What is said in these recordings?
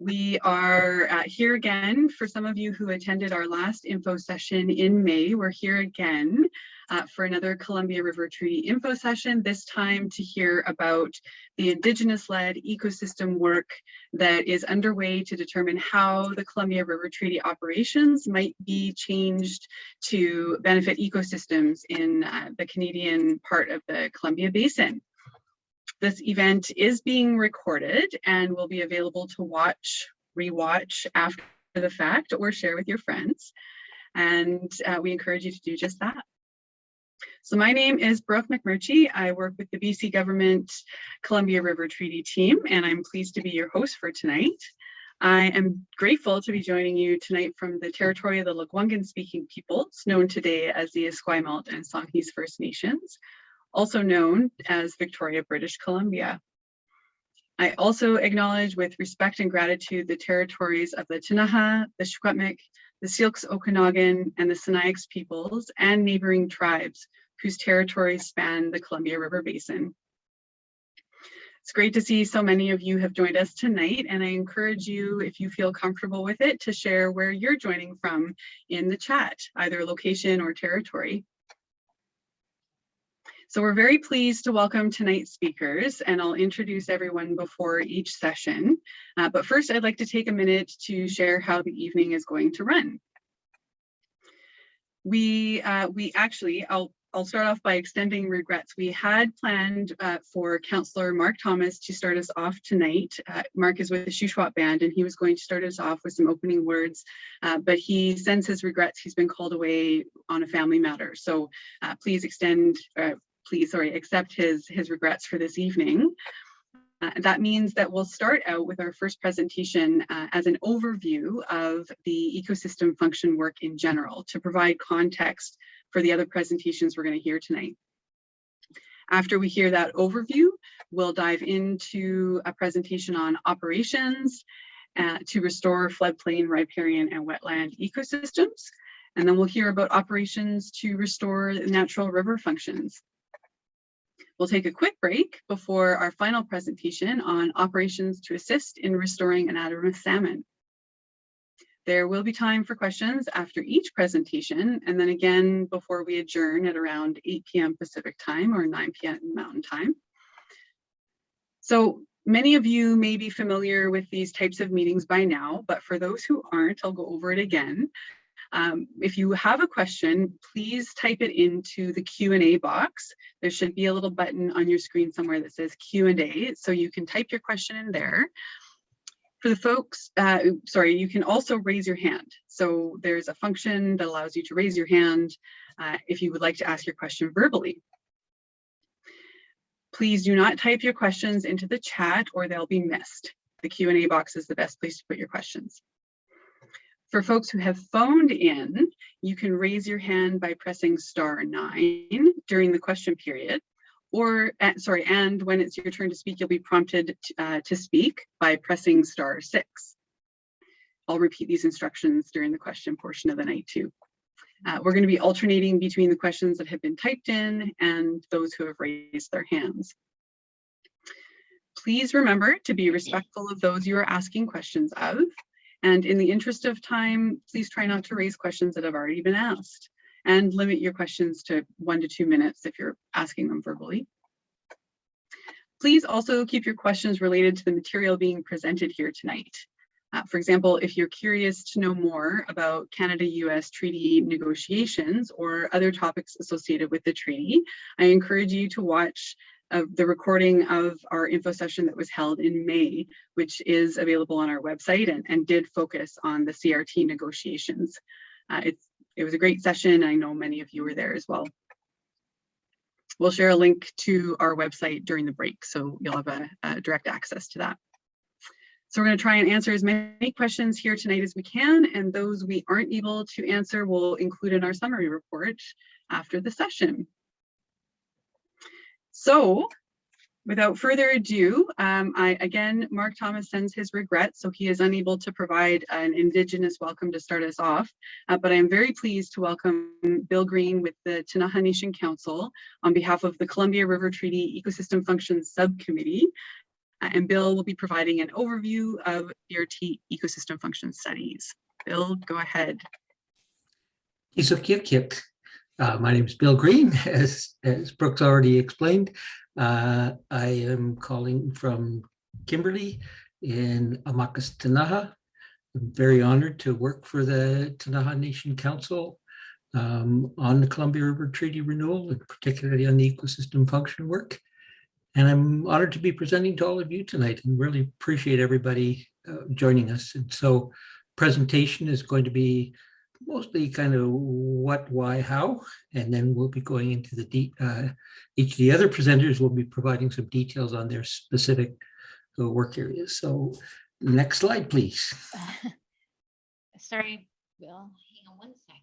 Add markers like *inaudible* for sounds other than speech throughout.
We are uh, here again for some of you who attended our last info session in May. We're here again uh, for another Columbia River Treaty info session, this time to hear about the Indigenous-led ecosystem work that is underway to determine how the Columbia River Treaty operations might be changed to benefit ecosystems in uh, the Canadian part of the Columbia Basin. This event is being recorded and will be available to watch, rewatch after the fact or share with your friends. And uh, we encourage you to do just that. So my name is Brooke McMurchie. I work with the BC Government Columbia River Treaty team, and I'm pleased to be your host for tonight. I am grateful to be joining you tonight from the territory of the Lekwungen speaking peoples, known today as the Esquimalt and Songhees First Nations, also known as Victoria, British Columbia. I also acknowledge with respect and gratitude the territories of the Ktunaxa, the Secwepemc, the Syilx Okanagan, and the Sinixt peoples and neighboring tribes whose territories span the Columbia River Basin. It's great to see so many of you have joined us tonight, and I encourage you, if you feel comfortable with it, to share where you're joining from in the chat, either location or territory. So we're very pleased to welcome tonight's speakers and I'll introduce everyone before each session. Uh, but first I'd like to take a minute to share how the evening is going to run. We, uh, we actually, I'll, I'll start off by extending regrets. We had planned uh, for Councillor Mark Thomas to start us off tonight. Uh, Mark is with the Shuswap Band and he was going to start us off with some opening words, uh, but he sends his regrets. He's been called away on a family matter. So uh, please extend, uh, please, sorry, accept his, his regrets for this evening. Uh, that means that we'll start out with our first presentation uh, as an overview of the ecosystem function work in general to provide context for the other presentations we're going to hear tonight. After we hear that overview, we'll dive into a presentation on operations uh, to restore floodplain, riparian, and wetland ecosystems. And then we'll hear about operations to restore natural river functions. We'll take a quick break before our final presentation on operations to assist in restoring anadromous salmon. There will be time for questions after each presentation and then again before we adjourn at around 8 p.m. Pacific time or 9 p.m. Mountain time. So many of you may be familiar with these types of meetings by now, but for those who aren't, I'll go over it again. Um, if you have a question, please type it into the Q&A box. There should be a little button on your screen somewhere that says Q&A, so you can type your question in there. For the folks, uh, sorry, you can also raise your hand. So there's a function that allows you to raise your hand uh, if you would like to ask your question verbally. Please do not type your questions into the chat or they'll be missed. The Q&A box is the best place to put your questions. For folks who have phoned in, you can raise your hand by pressing star nine during the question period. Or, uh, sorry, and when it's your turn to speak, you'll be prompted to, uh, to speak by pressing star six. I'll repeat these instructions during the question portion of the night too. Uh, we're going to be alternating between the questions that have been typed in and those who have raised their hands. Please remember to be respectful of those you are asking questions of and in the interest of time, please try not to raise questions that have already been asked and limit your questions to one to two minutes if you're asking them verbally. Please also keep your questions related to the material being presented here tonight. Uh, for example, if you're curious to know more about Canada-US treaty negotiations or other topics associated with the treaty, I encourage you to watch of the recording of our info session that was held in May, which is available on our website and, and did focus on the CRT negotiations. Uh, it's, it was a great session. I know many of you were there as well. We'll share a link to our website during the break, so you'll have a, a direct access to that. So we're going to try and answer as many questions here tonight as we can, and those we aren't able to answer we'll include in our summary report after the session. So without further ado, um, I again, Mark Thomas sends his regrets, so he is unable to provide an Indigenous welcome to start us off. Uh, but I am very pleased to welcome Bill Green with the Ktunaxa Nation Council on behalf of the Columbia River Treaty Ecosystem Functions Subcommittee Uh, and Bill will be providing an overview of CRT ecosystem function studies. Bill, go ahead. Isokirkik. Uh, my name is Bill Green, *laughs* as, as Brooke's already explained. Uh, I am calling from Kimberley in Amakas Ktunaxa. I'm very honored to work for the Ktunaxa Nation Council um, on the Columbia River Treaty Renewal, and particularly on the ecosystem function work. And I'm honored to be presenting to all of you tonight and really appreciate everybody uh, joining us. And so presentation is going to be mostly kind of what, why, how, and then we'll be going into the deep, uh, each of the other presenters will be providing some details on their specific uh, work areas. So next slide, please. *laughs* Sorry, Bill, hang on one second.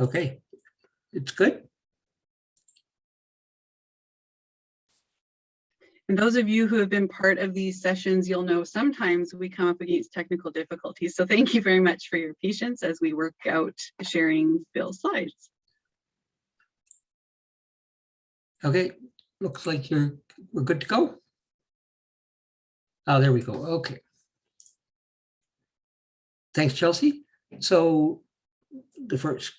Okay, it's good. And those of you who have been part of these sessions, you'll know sometimes we come up against technical difficulties. So thank you very much for your patience as we work out sharing Bill's slides. Okay, looks like you're, we're good to go. Oh, there we go. Okay. Thanks, Chelsea. So the first,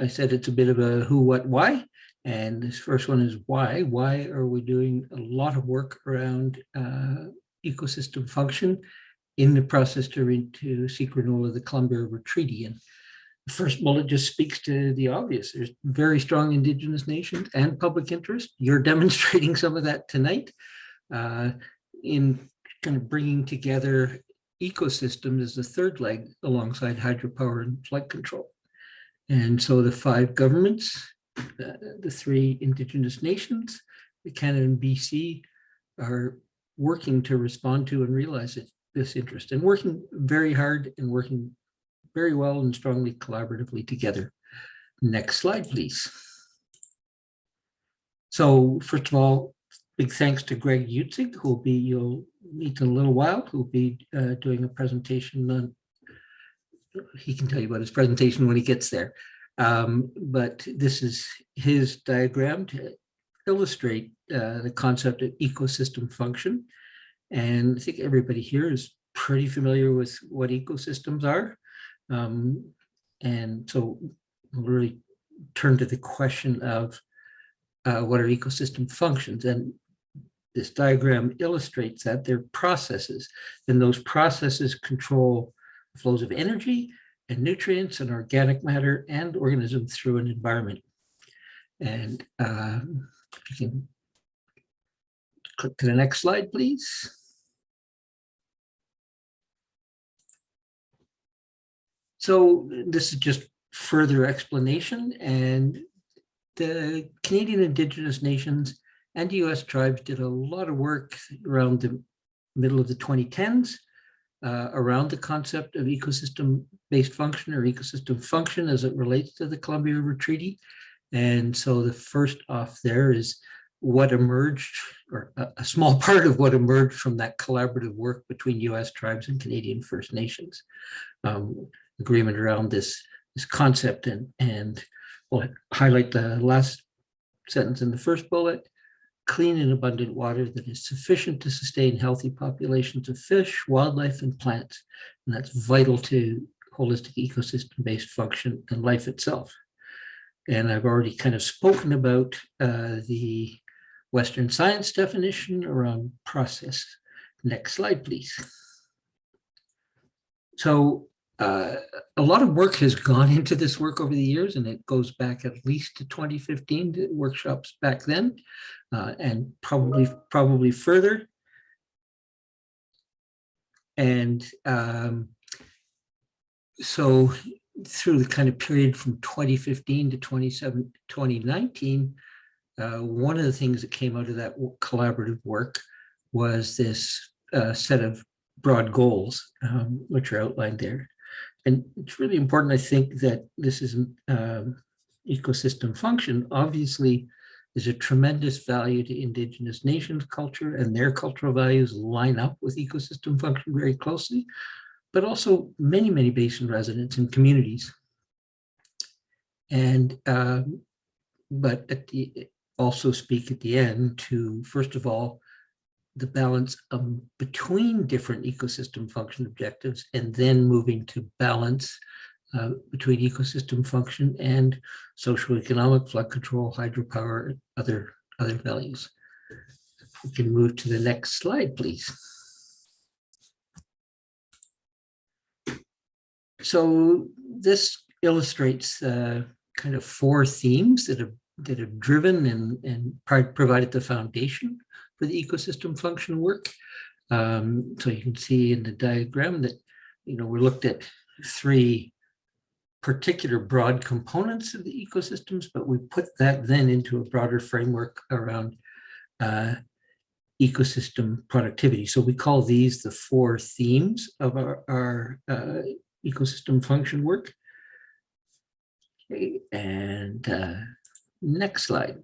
I said it's a bit of a who, what, why. And this first one is why. Why are we doing a lot of work around uh, ecosystem function in the process to read to renewal of the Columbia River Treaty? And the first bullet just speaks to the obvious. There's very strong Indigenous nations and public interest. You're *laughs* demonstrating some of that tonight uh, in kind of bringing together ecosystems as the third leg alongside hydropower and flood control. And so the five governments, the, the three Indigenous nations, Canada and BC are working to respond to and realize it, this interest and working very hard and working very well and strongly collaboratively together. Next slide, please. So first of all, big thanks to Greg Utzig, who will be, you'll meet in a little while, who will be uh, doing a presentation on, he can tell you about his presentation when he gets there. Um, but this is his diagram to illustrate uh, the concept of ecosystem function. And I think everybody here is pretty familiar with what ecosystems are. Um, and so we'll really turn to the question of uh, what are ecosystem functions? And this diagram illustrates that they're processes, and those processes control flows of energy and nutrients and organic matter and organisms through an environment. And um, you can click to the next slide, please. So this is just further explanation and the Canadian Indigenous nations and US tribes did a lot of work around the middle of the 2010s uh, around the concept of ecosystem-based function or ecosystem function as it relates to the Columbia River Treaty. And so the first off there is what emerged, or a, a small *laughs* part of what emerged from that collaborative work between US tribes and Canadian First Nations. Um, agreement around this, this concept and, and we'll highlight the last sentence in the first bullet, clean and abundant water that is sufficient to sustain healthy populations of fish, wildlife, and plants. And that's vital to holistic ecosystem-based function and life itself. And I've already kind of spoken about uh, the Western science definition around process. Next slide, please. So uh, a lot of work has gone *laughs* into this work over the years, and it goes back at least to 2015 to workshops back then, uh, and probably probably further. And um, so through the kind of period from 2015 to 27, 2019, uh, one of the things that came out of that collaborative work was this uh, set of broad goals, um, which are outlined there. And it's really important, I think, that this is um, ecosystem function. Obviously, there's a tremendous value to indigenous nations culture and their cultural values line up with ecosystem function very closely, but also many, many basin residents and communities. And um, but at the, also speak at the end to, first of all, the balance um, between different ecosystem function objectives and then moving to balance uh, between ecosystem function and social economic flood control, hydropower, other, other values. We can move to the next slide, please. So this illustrates uh, kind of four themes that have that have driven and and provided the foundation for the ecosystem function work. Um, so you can see in the diagram that you know we looked at three particular broad components of the ecosystems, but we put that then into a broader framework around uh, ecosystem productivity. So we call these the four themes of our, our uh, ecosystem function work. Okay, and uh, next slide.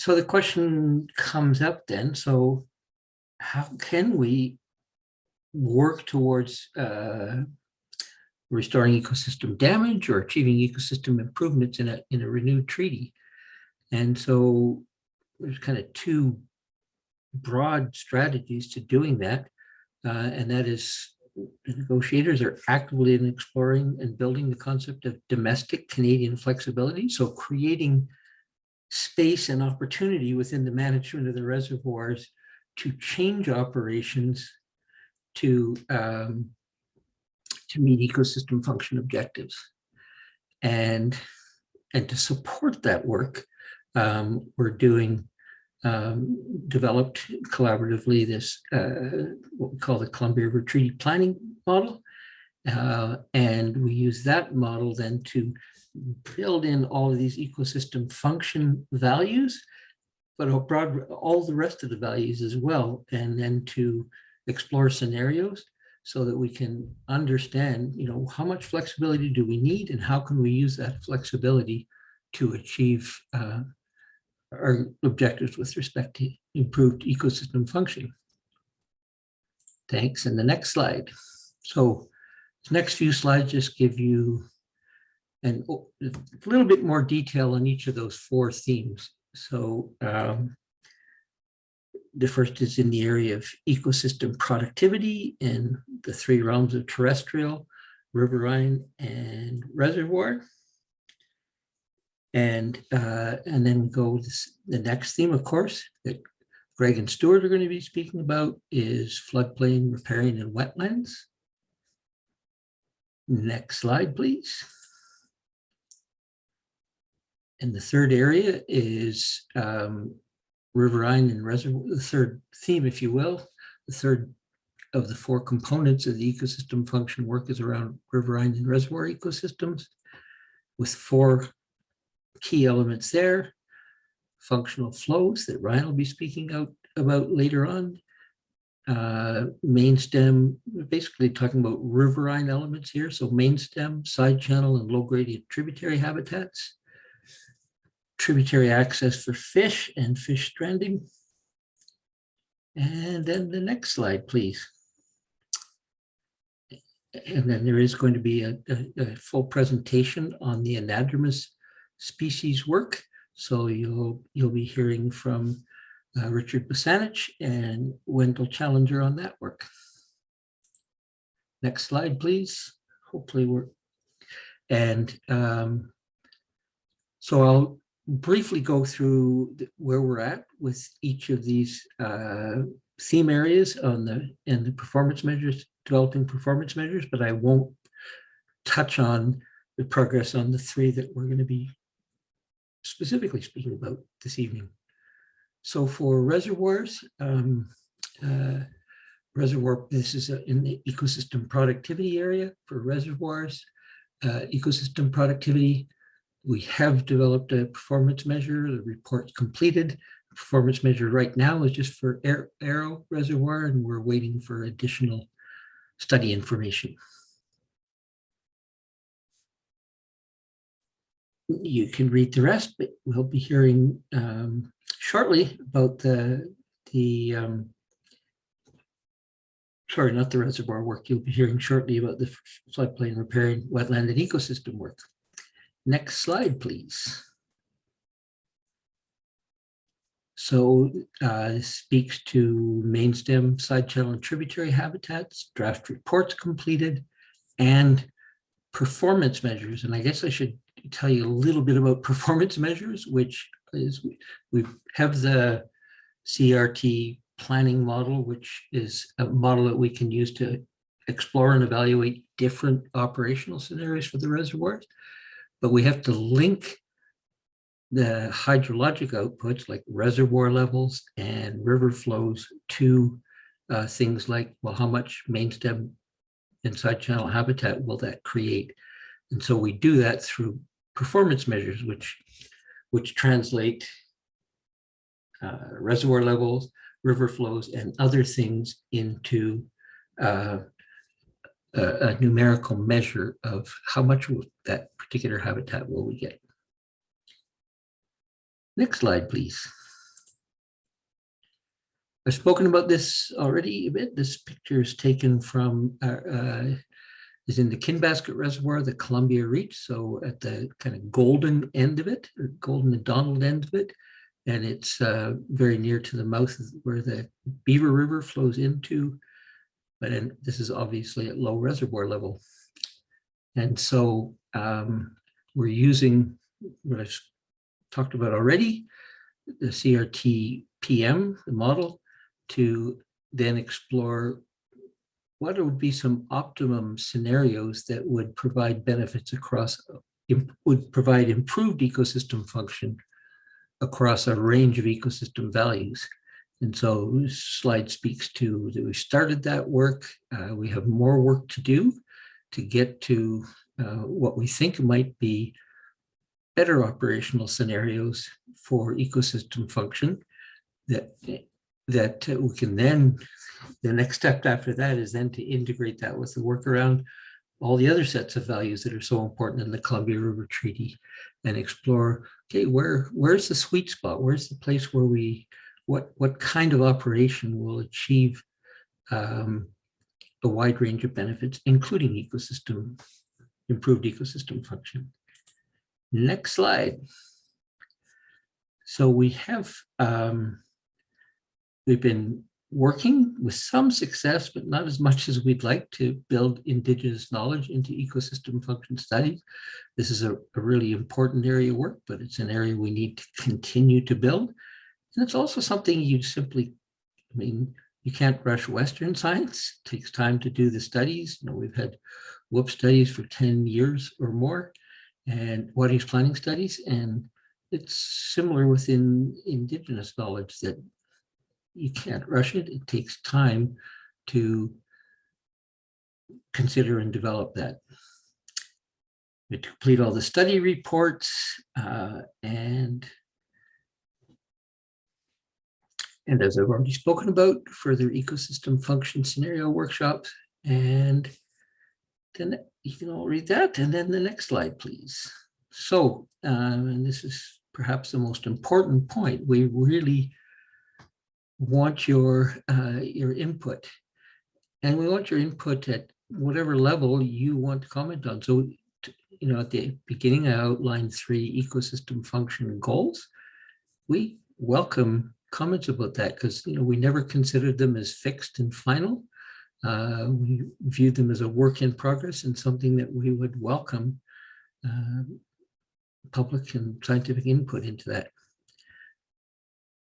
So the question comes up then, so how can we work towards uh, restoring ecosystem damage or achieving ecosystem improvements in a, in a renewed treaty? And so there's kind of two broad strategies to doing that. Uh, and that is negotiators are actively in exploring and building the concept of domestic Canadian flexibility. So creating space and opportunity within the management of the reservoirs to change operations to, um, to meet ecosystem function objectives. And, and to support that work, um, we're doing um, developed collaboratively this uh, what we call the Columbia River Treaty Planning Model. Uh, and we use that model then to build in all of these ecosystem function values, but broad, all the rest of the values as well, and then to explore scenarios so that we can understand, you know, how much flexibility do we need and how can we use that flexibility to achieve uh, our objectives with respect to improved ecosystem function. Thanks. And the next slide. So the next few slides just give you an, a little bit more detail on each of those four themes. So um, the first is in the area of ecosystem productivity in the three realms of terrestrial, riverine, and reservoir. And uh, and then we go this, the next theme, of course, that Greg and Stewart are going to be speaking about is floodplain riparian and wetlands. Next slide, please. And the third area is um, riverine and reservoir, the third theme, if you will, the third of the four components of the ecosystem function work is around riverine and reservoir ecosystems with four key elements there, functional flows that Ryan will be speaking out about later on, uh, main stem, basically talking about riverine elements here. So main stem, side channel, and low gradient tributary habitats, tributary access for fish and fish stranding. And then the next slide, please. And then there is going to be a, a, a full presentation on the anadromous species work. So you'll you'll be hearing from uh, Richard Bussanich and Wendell Challenger on that work. Next slide, please. Hopefully we're, and um, so I'll briefly go through where we're at with each of these uh, theme areas on the and the performance measures, developing performance measures, but I won't touch on the progress on the three that we're going to be specifically speaking about this evening. So for reservoirs, um, uh, reservoir, this is a, in the ecosystem productivity area for reservoirs, uh, ecosystem productivity. We have developed a performance measure, the report's completed. The Performance measure right now is just for Arrow Reservoir, and we're waiting for additional study information. you can read the rest, but we'll be hearing um, shortly about the, the um, sorry, not the reservoir work. You'll be hearing shortly about the floodplain riparian wetland and ecosystem work. Next slide, please. So uh, this speaks to mainstem, side channel, and tributary habitats, draft reports completed, and performance measures. And I guess I should tell you a little bit about *laughs* performance measures, which is we have the CRT planning model, which is a model that we can use to explore and evaluate different operational scenarios for the reservoirs. But we have to link the hydrologic outputs like reservoir levels and river flows to uh, things like, well, how much main stem and side channel habitat will that create? And so we do that through performance measures, which, which translate uh, reservoir levels, river flows, and other things into uh, a, a numerical measure of how much that particular habitat will we get. Next slide, please. I've spoken about this already a bit. This picture is taken from, uh, uh, is in the Kinbasket Reservoir, the Columbia Reach. So at the kind of golden end of it, golden and Donald end of it. And it's uh, very near to the mouth where the Beaver River flows into. But then this is obviously at low reservoir level. And so um, we're using what I've talked about already, the CRT PM, the model, to then explore what would be some optimum scenarios that would provide benefits across, would provide improved ecosystem function across a range of ecosystem values. And so this slide speaks to that we started that work. Uh, we have more work to do to get to uh, what we think might be better operational scenarios for ecosystem function that that we can then the next step after that is then to integrate that with the work around all the other sets of values that are so important in the Columbia River Treaty and explore okay where where's the sweet spot where's the place where we what what kind of operation will achieve um, a wide range of benefits including ecosystem improved ecosystem function Next slide. So we have, um, we've been working with some success, but not as much as we'd like to build indigenous knowledge into ecosystem function studies. This is a, a really important area of work, but it's an area we need to continue to build. And it's also something you simply, I mean, you can't rush Western science. It takes time to do the studies. You know, we've had WUP studies for 10 years or more and water use planning studies. And it's similar within indigenous knowledge that you can't rush it. It takes time to consider and develop that. We complete all the study reports uh, and and as I've already spoken about, further ecosystem function scenario workshops and then you can all read that. And then the next slide, please. So, um, and this is perhaps the most important point. We really want your, uh, your input. And we want your input at whatever level you want to comment on. So, you know, at the beginning, I outlined three ecosystem function goals. We welcome comments about that because, you know, we never considered them as fixed and final. Uh, we viewed them as a work in progress and something that we would welcome uh, public and scientific input into that.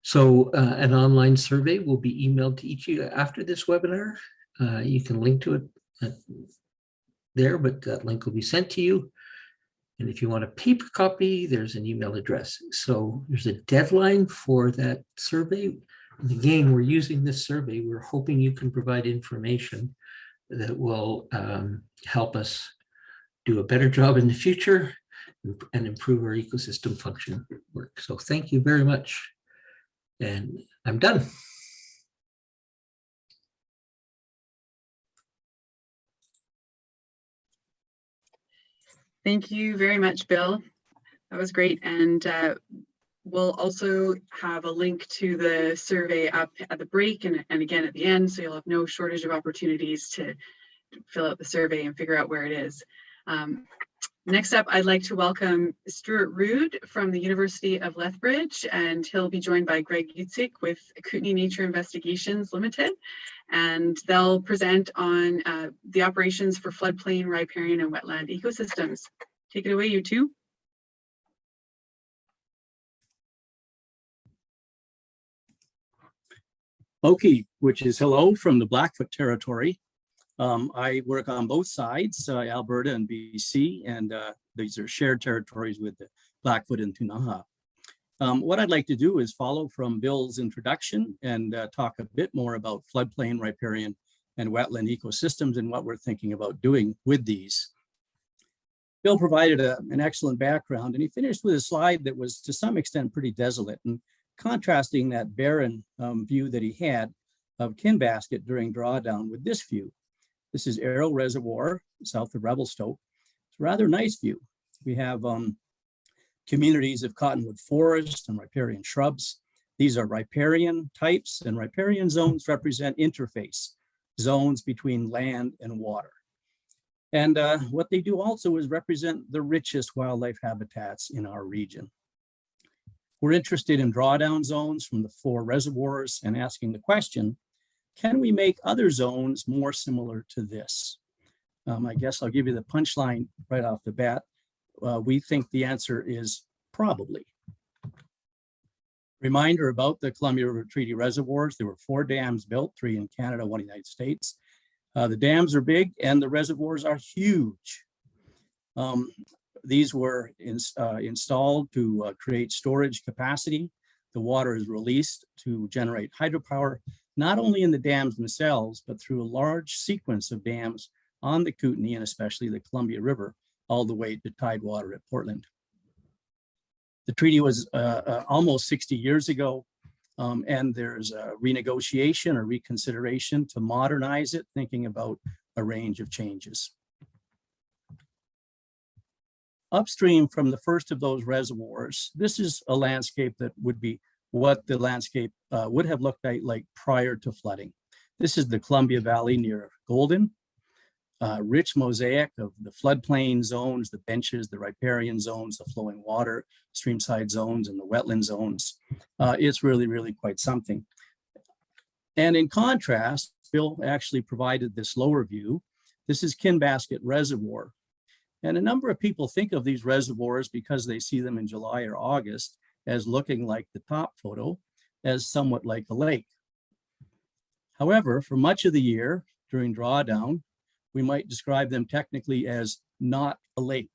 So uh, an online survey will be emailed to each of you after this webinar. Uh, you can link to it there, but that link will be sent to you. And if you want a paper copy, there's an email address. So there's a deadline for that survey. And again, we're using this survey. We're hoping you can provide information that will um, help us do a better job in the future and improve our ecosystem function work. So thank you very much. And I'm done. Thank you very much, Bill. That was great. And uh, We'll also have a link to the survey up at the break and, and again at the end, so you'll have no shortage of opportunities to fill out the survey and figure out where it is. Um, Next up, I'd like to welcome Stewart Rood from the University of Lethbridge, and he'll be joined by Greg Utzig with Kutenai Nature Investigations Limited. And they'll present on uh, the operations for floodplain, riparian, and wetland ecosystems. Take it away, you two. Oki, which is hello from the Blackfoot territory. Um, I work on both sides, uh, Alberta and BC, and uh, these are shared territories with the Blackfoot and Ktunaxa. Um, what I'd like to do is follow from Bill's introduction and uh, talk a bit more about floodplain, riparian, and wetland ecosystems and what we're thinking about doing with these. Bill provided a, an excellent background and he finished with a slide that was to some extent pretty desolate and contrasting that barren um, view that he had of Kinbasket during drawdown with this view. This is Arrow Reservoir, south of Revelstoke. It's a rather nice view. We have um, communities of cottonwood forest and riparian shrubs. These are riparian types and riparian zones represent interface zones between land and water. And uh, what they do also is represent the richest wildlife habitats in our region. We're interested in drawdown zones from the four reservoirs and asking the question, can we make other zones more similar to this? Um, I guess I'll give you the punchline right off the bat. Uh, we think the answer is probably. Reminder about the Columbia River Treaty Reservoirs. There were four dams built, three in Canada, one in the United States. Uh, the dams are big and the reservoirs are huge. Um, these were in, uh, installed to uh, create storage capacity. The water is released to generate hydropower, not only in the dams themselves, but through a large sequence of dams on the Kootenai and especially the Columbia River, all the way to Tidewater at Portland. The treaty was uh, uh, almost 60 years ago, um, and there's a renegotiation or reconsideration to modernize it, thinking about a range of changes. Upstream from the first of those reservoirs, this is a landscape that would be what the landscape uh, would have looked like, prior to flooding. This is the Columbia Valley near Golden. Uh, rich mosaic of the floodplain zones, the benches, the riparian zones, the flowing water, streamside zones, and the wetland zones. Uh, it's really, really quite something. And in contrast, Bill actually provided this lower view. This is Kinbasket Reservoir. And a number of people think of these reservoirs because they see them in July or August as looking like the top photo, as somewhat like a lake. However, for much of the year during drawdown, we might describe them technically as not a lake.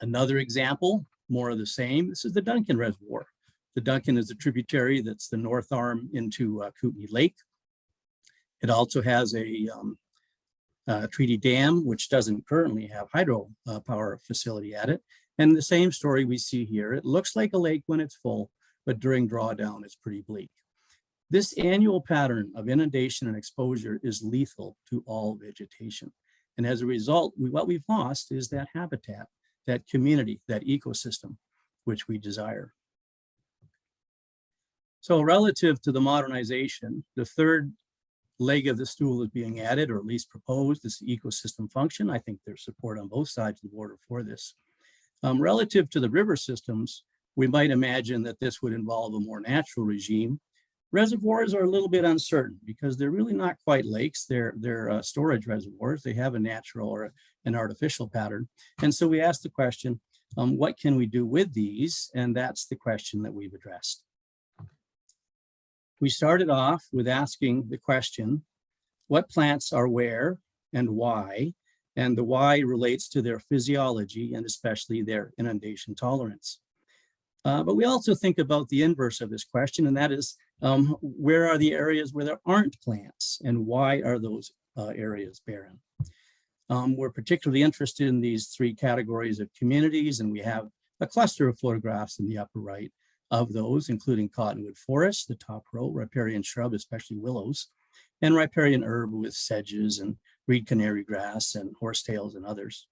Another example, more of the same, this is the Duncan Reservoir. The Duncan is a tributary that's the north arm into uh, Kootenay Lake. It also has a um, uh, Treaty Dam, which doesn't currently have hydro uh, power facility at it. And the same story we see here. It looks like a lake when it's full, but during drawdown, it's pretty bleak. This annual pattern of inundation and exposure is lethal to all vegetation. And as a result, we, what we've lost is that habitat, that community, that ecosystem, which we desire. So relative to the modernization, the third leg of the stool is being added, or at least proposed, is the ecosystem function. I think there's support on both sides of the border for this. Um, relative to the river systems, we might imagine that this would involve a more natural regime. Reservoirs are a little bit uncertain because they're really not quite lakes. They're, they're uh, storage reservoirs. They have a natural or an artificial pattern. And so we asked the question, um, what can we do with these? And that's the question that we've addressed. We started off with asking the question, what plants are where and why? And the why relates to their physiology and especially their inundation tolerance. Uh, but we also think about the inverse of this question, and that is, um, where are the areas where there aren't plants and why are those uh, areas barren? Um, we're particularly interested in these three categories of communities, and we have a cluster of photographs in the upper right of those, including cottonwood forest, the top row, riparian shrub, especially willows, and riparian herb with sedges and reed canary grass and horsetails and others.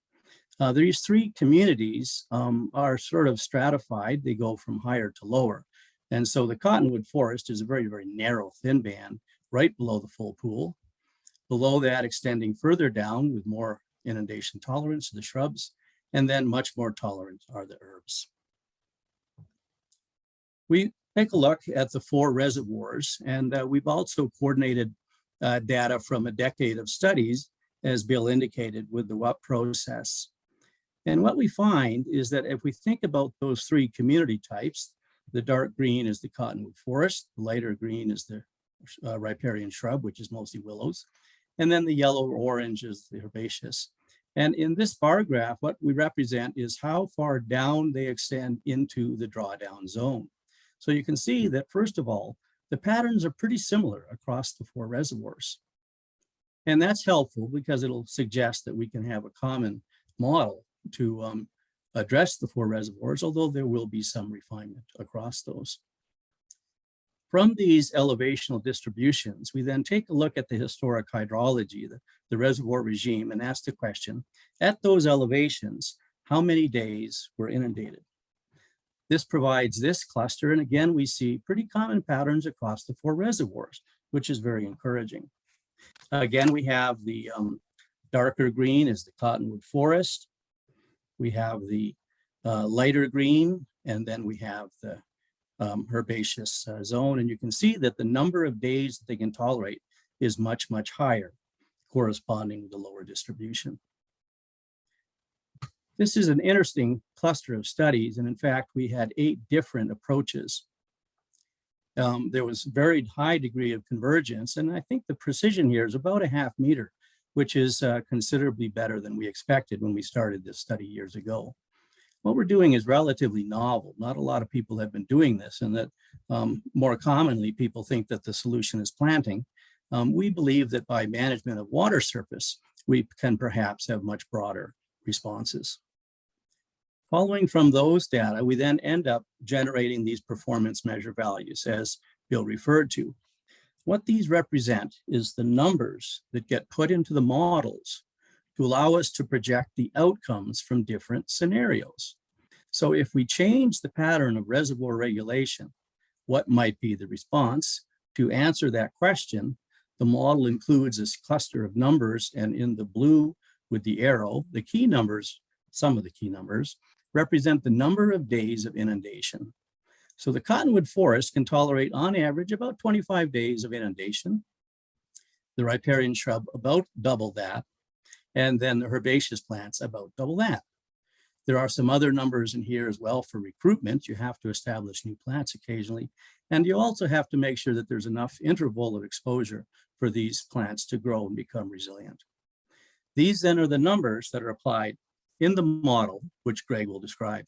Uh, these three communities um, are sort of stratified. They go from higher to lower. And so the cottonwood forest is a very, very narrow, thin band right below the full pool. Below that, extending further down with more inundation tolerance of the shrubs, and then much more tolerant are the herbs. We take a look at the four reservoirs, and uh, we've also coordinated uh, data from a decade of studies, as Bill indicated, with the WUP process. And what we find is that if we think about those three community types, the dark green is the cottonwood forest, the lighter green is the uh, riparian shrub, which is mostly willows, and then the yellow or orange is the herbaceous. And in this bar graph, what we represent is how far down they extend into the drawdown zone. So you can see that first of all, the patterns are pretty similar across the four reservoirs. And that's helpful because it'll suggest that we can have a common model to um, address the four reservoirs, although there will be some refinement across those. From these elevational distributions, we then take a look at the historic hydrology, the, the reservoir regime, and ask the question, at those elevations, how many days were inundated? This provides this cluster, and again, we see pretty common patterns across the four reservoirs, which is very encouraging. Again, we have the um, darker green is the cottonwood forest. We have the uh, lighter green, and then we have the um, herbaceous uh, zone. And you can see that the number of days that they can tolerate is much, much higher, corresponding with the lower distribution. This is an interesting cluster of studies. And in fact, we had eight different approaches. Um, there was a very high degree of convergence. And I think the precision here is about a half meter, which is uh, considerably better than we expected when we started this study years ago. What we're doing is relatively novel. Not a lot of people have been doing this and that um, more commonly people think that the solution is planting. Um, we believe that by management of water surface, we can perhaps have much broader responses. Following from those data, we then end up generating these performance measure values as Bill referred to. What these represent is the numbers that get put into the models to allow us to project the outcomes from different scenarios. So if we change the pattern of reservoir regulation, what might be the response? To answer that question, the model includes this cluster of numbers and in the blue with the arrow, the key numbers, some of the key numbers, represent the number of days of inundation. So the cottonwood forest can tolerate on average about 25 days of inundation. The riparian shrub about double that. And then the herbaceous plants about double that. There are some other numbers in here as well for recruitment. You have to establish new plants occasionally. And you also have to make sure that there's enough interval of exposure for these plants to grow and become resilient. These then are the numbers that are applied in the model, which Greg will describe.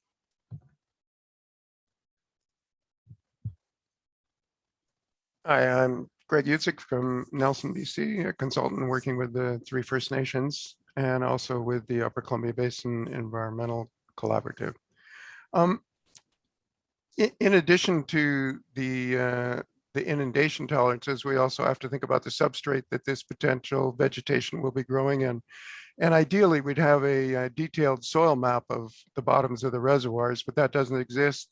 Hi, I'm Greg Utzig from Nelson, BC, a consultant working with the three First Nations and also with the Upper Columbia Basin Environmental Collaborative. Um, in, in addition to the uh, the inundation tolerances, we also have to think about the substrate that this potential vegetation will be growing in. And ideally, we'd have a, a detailed soil map of the bottoms of the reservoirs, but that doesn't exist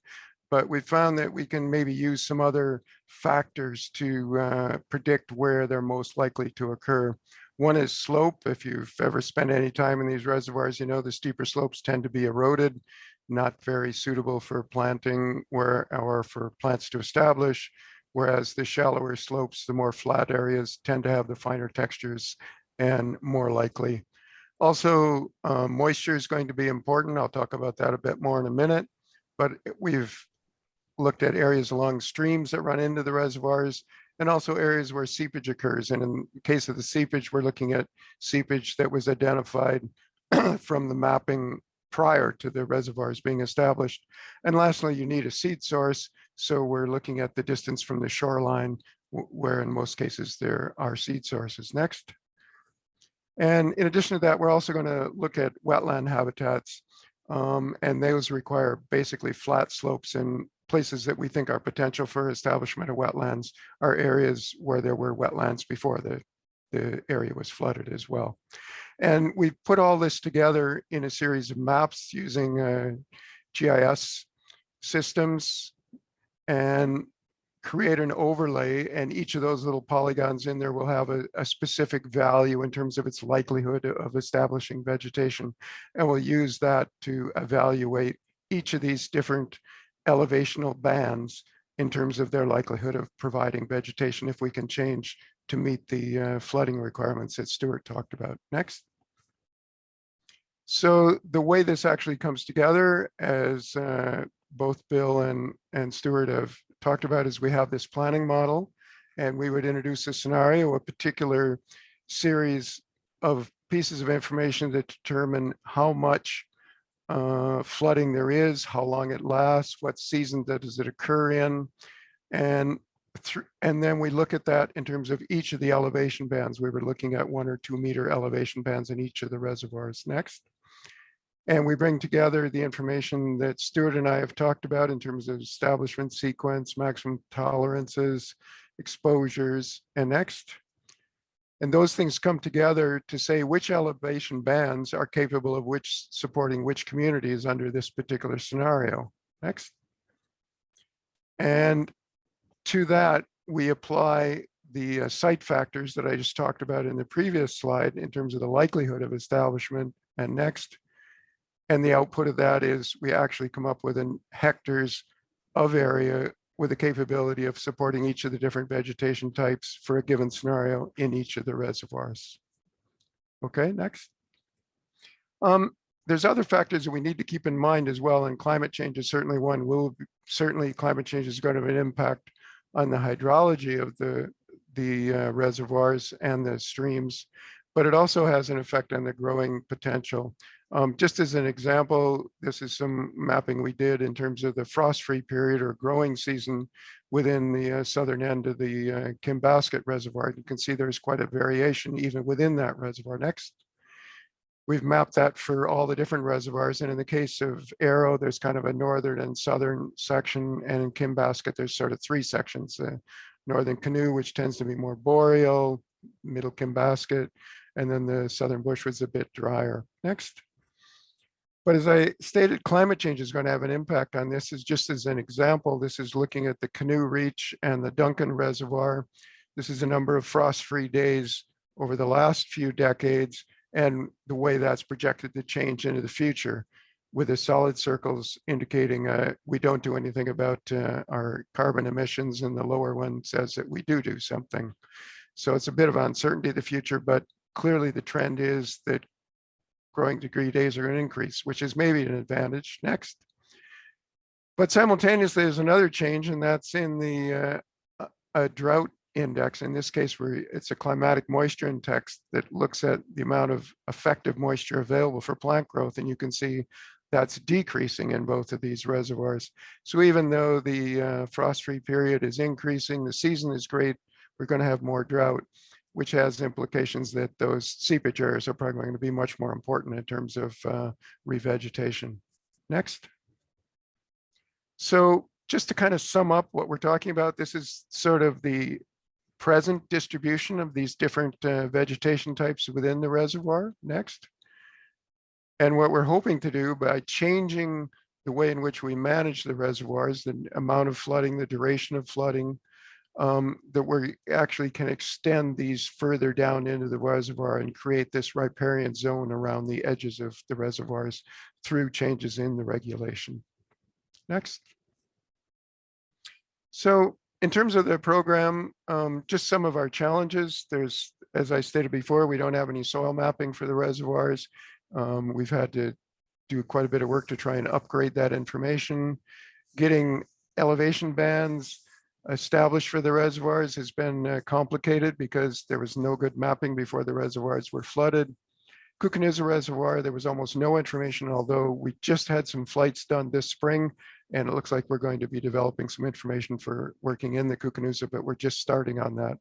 but we found that we can maybe use some other factors to uh, predict where they're most likely to occur. One is slope. If you've ever spent any time in these reservoirs, you know the steeper slopes tend to be eroded, not very suitable for planting where or for plants to establish. Whereas the shallower slopes, the more flat areas tend to have the finer textures and more likely. Also, uh, moisture is going to be important. I'll talk about that a bit more in a minute, but we've looked at areas along streams that run into the reservoirs and also areas where seepage occurs. And in the case of the seepage, we're looking at seepage that was identified *clears throat* from the mapping prior to the reservoirs being established. And lastly, you need a seed source. So we're looking at the distance from the shoreline, where in most cases there are seed sources. Next. And in addition to that, we're also going to look at wetland habitats. Um, and those require basically flat slopes and places that we think are potential for establishment of wetlands are areas where there were wetlands before the, the area was flooded as well. And we put all this together in a series of maps using uh, GIS systems. And create an overlay and each of those little polygons in there will have a, a specific value in terms of its likelihood of establishing vegetation. And we'll use that to evaluate each of these different elevational bands in terms of their likelihood of providing vegetation if we can change to meet the uh, flooding requirements that Stewart talked about. Next. So the way this actually comes together, as uh, both Bill and, and Stewart have talked about, is we have this planning model and we would introduce a scenario, a particular series of pieces of information that determine how much uh, flooding there is, how long it lasts, what season does it occur in, and and then we look at that in terms of each of the elevation bands. We were looking at one or two meter elevation bands in each of the reservoirs. Next. And we bring together the information that Stewart and I have talked about in terms of establishment sequence, maximum tolerances, exposures, and next. And those things come together to say which elevation bands are capable of which supporting which communities under this particular scenario. Next. And to that, we apply the uh, site factors that I just talked about in the previous slide in terms of the likelihood of establishment and next. And the output of that is we actually come up with an hectares of area with the capability of supporting each of the different vegetation types for a given scenario in each of the reservoirs. Okay, next. Um, there's other factors that we need to keep in mind as well, and climate change is certainly one. Will certainly climate change is going to have an impact on the hydrology of the the uh, reservoirs and the streams, but it also has an effect on the growing potential. Um, just as an example, this is some mapping we did in terms of the frost-free period or growing season within the uh, southern end of the uh, Kinbasket Reservoir. You can see there's quite a variation even within that reservoir. Next. We've mapped that for all the different reservoirs. And in the case of Arrow, there's kind of a northern and southern section. And in Kinbasket, there's sort of three sections. The northern canoe, which tends to be more boreal, middle Kinbasket, and then the southern bush was a bit drier. Next. But as I stated, climate change is going to have an impact on this. Is just as an example, this is looking at the Canoe Reach and the Duncan Reservoir. This is a number of frost-free days over the last few decades and the way that's projected to change into the future with the solid circles indicating uh, we don't do anything about uh, our carbon emissions and the lower one says that we do do something. So it's a bit of uncertainty of the future, but clearly the trend is that growing degree days are going to increase, which is maybe an advantage. Next. But simultaneously, there's another change, and that's in the uh, a drought index. In this case, where it's a climatic moisture index that looks at the amount of effective moisture available for plant growth. And you can see that's decreasing in both of these reservoirs. So even though the uh, frost-free period is increasing, the season is great, we're going to have more drought, which has implications that those seepage areas are probably going to be much more important in terms of uh, revegetation. Next. So just to kind of sum up what we're talking about, this is sort of the present distribution of these different uh, vegetation types within the reservoir. Next. And what we're hoping to do by changing the way in which we manage the reservoirs, the amount of flooding, the duration of flooding, um, that we actually can extend these further down into the reservoir and create this riparian zone around the edges of the reservoirs through changes in the regulation. Next. So in terms of the program, um, just some of our challenges, there's, as I stated before, we don't have any soil mapping for the reservoirs. Um, we've had to do quite a bit of work to try and upgrade that information. Getting elevation bands established for the reservoirs has been uh, complicated because there was no good mapping before the reservoirs were flooded. Koocanusa Reservoir, there was almost no information, although we just had some flights done this spring, and it looks like we're going to be developing some information for working in the Koocanusa, but we're just starting on that.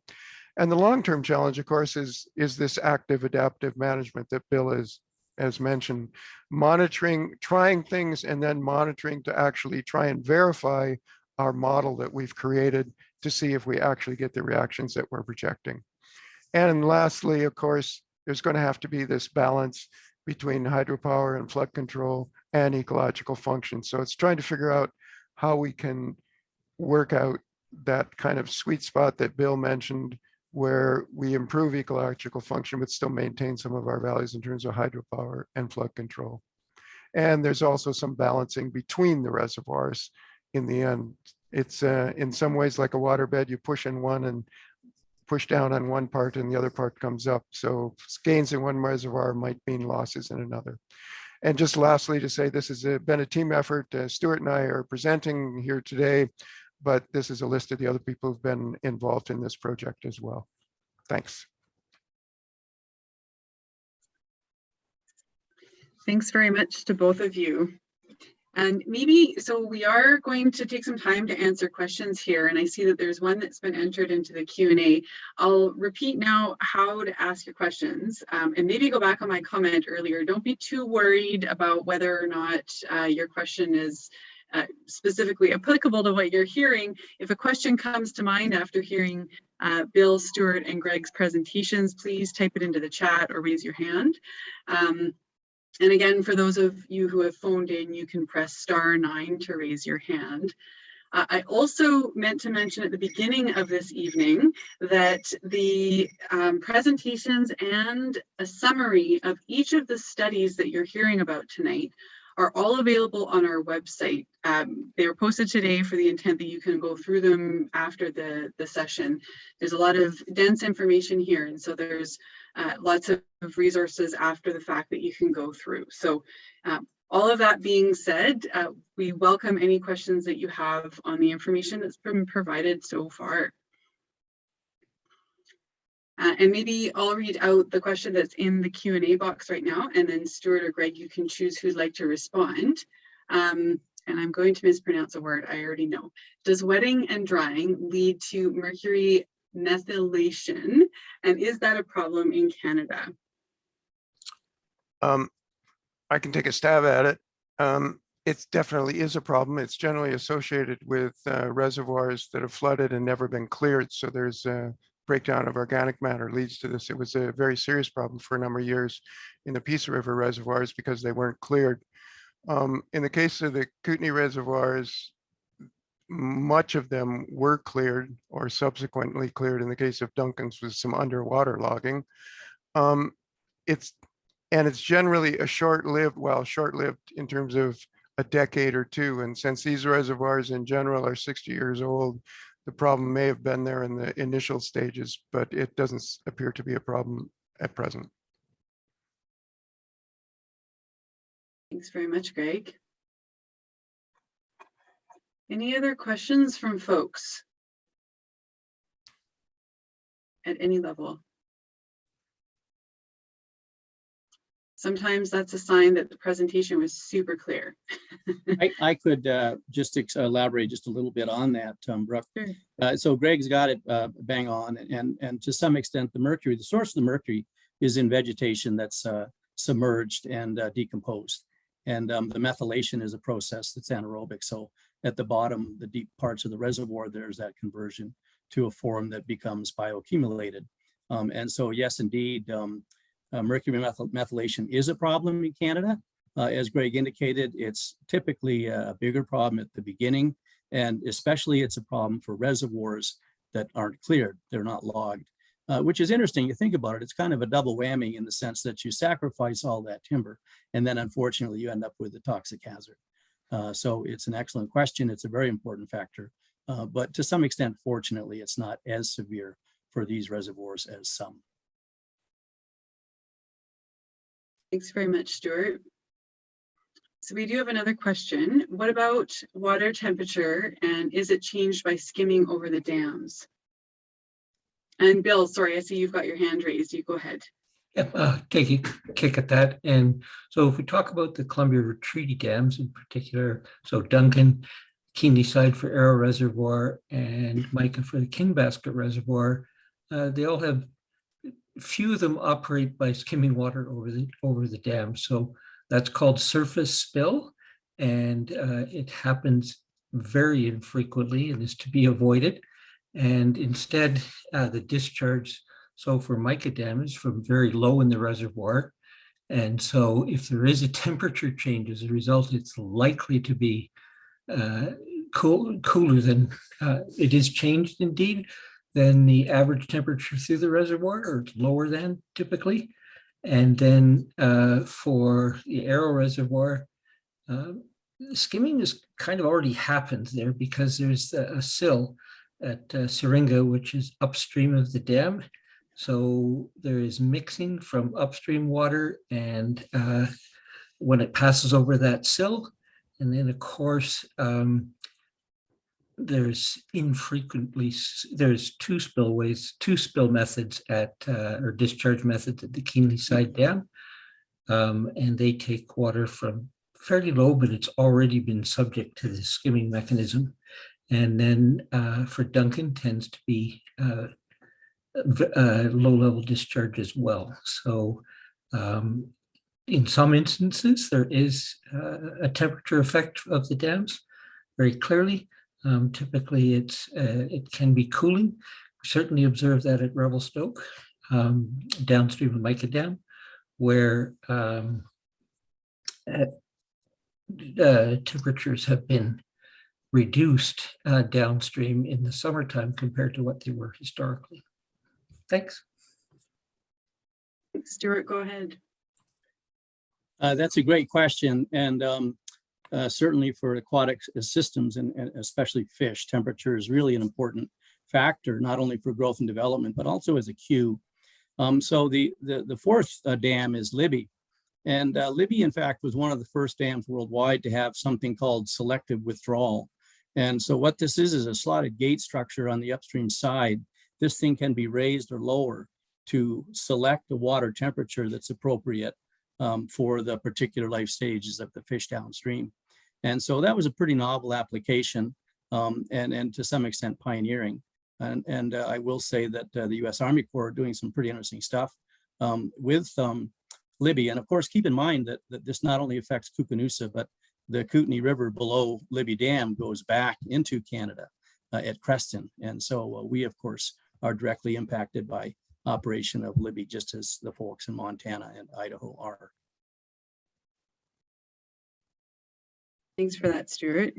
And the long-term challenge, of course, is, is this active adaptive management that Bill has, has mentioned. Monitoring, trying things, and then monitoring to actually try and verify our model that we've created to see if we actually get the reactions that we're projecting. And lastly, of course, there's going to have to be this balance between hydropower and flood control and ecological function. So it's trying to figure out how we can work out that kind of sweet spot that Bill mentioned where we improve ecological function, but still maintain some of our values in terms of hydropower and flood control. And there's also some balancing between the reservoirs in the end. It's uh, in some ways like a waterbed, you push in one and push down on one part and the other part comes up. So gains in one reservoir might mean losses in another. And just lastly, to say this has uh, been a team effort. Uh, Stewart and I are presenting here today, but this is a list of the other people who've been involved in this project as well. Thanks. Thanks very much to both of you. And maybe, so we are going to take some time to answer questions here, and I see that there's one that's been entered into the Q&A. I'll repeat now how to ask your questions, um, and maybe go back on my comment earlier. Don't be too worried about whether or not uh, your question is uh, specifically applicable to what you're hearing. If a question comes to mind after hearing uh, Bill, Stewart, and Greg's presentations, please type it into the chat or raise your hand. Um, and again, for those of you who have phoned in, you can press star nine to raise your hand. Uh, I also meant to mention at the beginning of this evening that the um, presentations and a summary of each of the studies that you're hearing about tonight are all available on our website. Um, they were posted today for the intent that you can go through them after the, the session. There's a lot of dense information here, and so there's uh, lots of resources after the fact that you can go through. So um, all of that being said, uh, we welcome any questions that you have on the information that's been provided so far. Uh, and maybe I'll read out the question that's in the Q&A box right now, and then Stewart or Greg, you can choose who'd like to respond. Um, and I'm going to mispronounce a word I already know. Does wetting and drying lead to mercury methylation? And is that a problem in Canada? Um, I can take a stab at it. Um, it definitely is a problem. It's generally associated with uh, reservoirs that have flooded and never been cleared. So there's a breakdown of organic matter leads to this. It was a very serious problem for a number of years in the Peace River reservoirs because they weren't cleared. Um, in the case of the Kootenay reservoirs, much of them were cleared or subsequently cleared in the case of Duncan's with some underwater logging. Um, it's and it's generally a short-lived, well, short-lived in terms of a decade or two. And since these reservoirs in general are 60 years old, the problem may have been there in the initial stages, but it doesn't appear to be a problem at present. Thanks very much, Greg. Any other questions from folks? At any level? Sometimes that's a sign that the presentation was super clear. *laughs* I, I could uh, just ex- elaborate just a little bit on that, um, Brooke. Sure. Uh, so Greg's got it uh, bang on, and and to some extent, the mercury, the source of the mercury, is in vegetation that's uh, submerged and uh, decomposed, and um, the methylation is a process that's anaerobic. So at the bottom, the deep parts of the reservoir, there's that conversion to a form that becomes bioaccumulated. Um, and so, yes, indeed. Um, uh, mercury methyl methylation is a problem in Canada. Uh, as Greg indicated, it's typically a bigger problem at the beginning, and especially it's a problem for reservoirs that aren't cleared, they're not logged, uh, which is interesting. You think about it, it's kind of a double whammy in the sense that you sacrifice all that timber, and then unfortunately you end up with a toxic hazard. Uh, so it's an excellent question. It's a very important factor, uh, but to some extent, fortunately, it's not as severe for these reservoirs as some. Thanks very much, Stewart. So we do have another question. What about water temperature and is it changed by skimming over the dams? And Bill, sorry, I see you've got your hand raised. You go ahead. Yeah, uh, take a kick at that. And so if we talk about the Columbia Treaty dams in particular, so Duncan, Keenleyside for Arrow Reservoir and Mica for the Kinbasket Reservoir, uh, they all have few of them operate by skimming water over the over the dam. So that's called surface spill, and uh, it happens very infrequently and is to be avoided. And instead, uh, the discharge, so for Mica dam is from very low in the reservoir. And so if there is a temperature change as a result, it's likely to be uh, cool, cooler than, uh, it is changed indeed than the average temperature through the reservoir, or lower than typically. And then uh, for the Arrow Reservoir, uh, skimming has kind of already happened there because there's a a sill at uh, Syringa, which is upstream of the dam. So there is mixing from upstream water and uh, when it passes over that sill, and then of course, um, there's infrequently, there's two spillways, two spill methods at, uh, or discharge methods at the Keenleyside Dam. Um, and they take water from fairly low, but it's already been subject to the skimming mechanism. And then uh, for Duncan tends to be uh, uh, low-level discharge as well. So um, in some instances, there is uh, a temperature effect of the dams very clearly. Um, Typically, it's, uh, it can be cooling. We Certainly observe that at Revelstoke, um, downstream of Mica Dam, where um, uh, uh, temperatures have been reduced uh, downstream in the summertime compared to what they were historically. Thanks. Stewart, go ahead. Uh, that's a great question. And um, uh, certainly for aquatic systems and and especially fish, temperature is really an important factor, not only for growth and development, but also as a cue. Um, so the, the, the fourth uh, dam is Libby. And uh, Libby, in fact, was one of the first dams worldwide to have something called selective withdrawal. And so what this is, is a slotted gate structure on the upstream side. This thing can be raised or lower to select the water temperature that's appropriate um, for the particular life stages of the fish downstream. And so that was a pretty novel application um, and, and to some extent pioneering. And, and uh, I will say that uh, the US Army Corps are doing some pretty interesting stuff um, with um, Libby. And of course, keep in mind that, that this not only affects Koocanusa, but the Kootenai River below Libby Dam goes back into Canada uh, at Creston. And so uh, we, of course, are directly impacted by operation of Libby, just as the folks in Montana and Idaho are. Thanks for that, Stewart.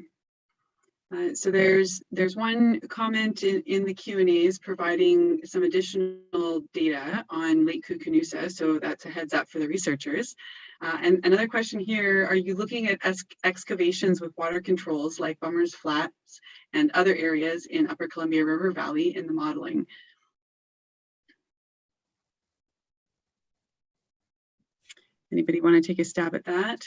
Uh, So there's, there's one comment in, in the Q and As providing some additional data on Lake Koocanusa, So that's a heads up for the researchers. Uh, And another question here, are you looking at ex- excavations with water controls like Bummers Flats and other areas in Upper Columbia River Valley in the modeling? Anybody want to take a stab at that?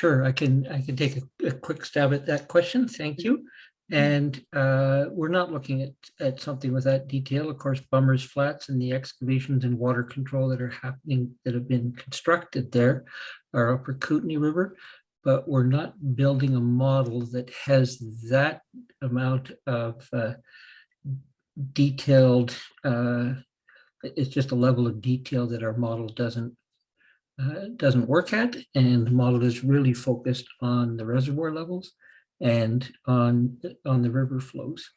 Sure, I can, I can take a, a quick stab at that question. Thank you. And uh, we're not looking at, at something with that detail. Of course, Bummers Flats and the excavations and water control that are happening, that have been constructed there are upper Kootenai River. But we're not building a model that has that amount of uh, detailed, uh, it's just a level of detail that our model doesn't uh, doesn't work at, and the model is really focused on the reservoir levels and on, on the river flows.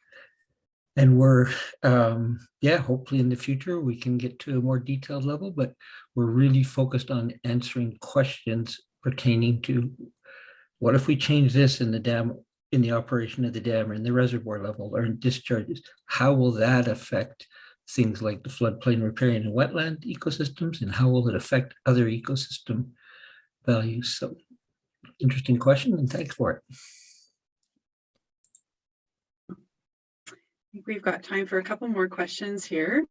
And we're, um, yeah, hopefully in the future, we can get to a more detailed level, but we're really focused on answering questions pertaining to what if we change this in the dam, in the operation of the dam or in the reservoir level or in discharges? How will that affect things like the floodplain riparian and wetland ecosystems and how will it affect other ecosystem values? So interesting question and thanks for it. I think we've got time for a couple more questions here.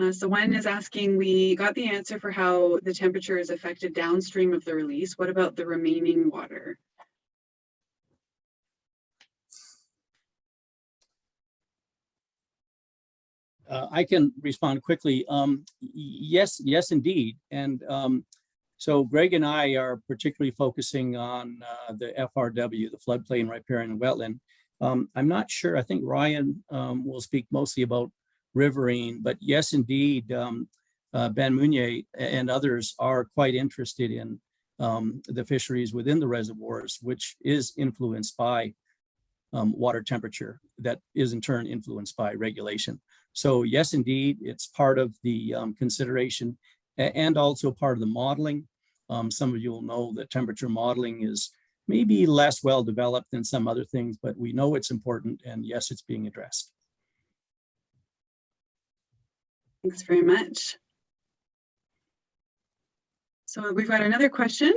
Uh, so one is asking, we got the answer for how the temperature is affected downstream of the release. What about the remaining water? Uh, I can respond quickly. Um, yes, yes, indeed. And um, so Greg and I are particularly focusing on uh, the FRW, the floodplain riparian and wetland. Um, I'm not sure. I think Ryan um, will speak mostly about riverine, but yes, indeed, um, uh, Ben Munier and others are quite interested in um, the fisheries within the reservoirs, which is influenced by water temperature that is in turn influenced by regulation. So yes, indeed, it's part of the um, consideration and also part of the modeling. Um, some of you will know that temperature modeling is maybe less well developed than some other things, but we know it's important and yes, it's being addressed. Thanks very much. So we've got another question.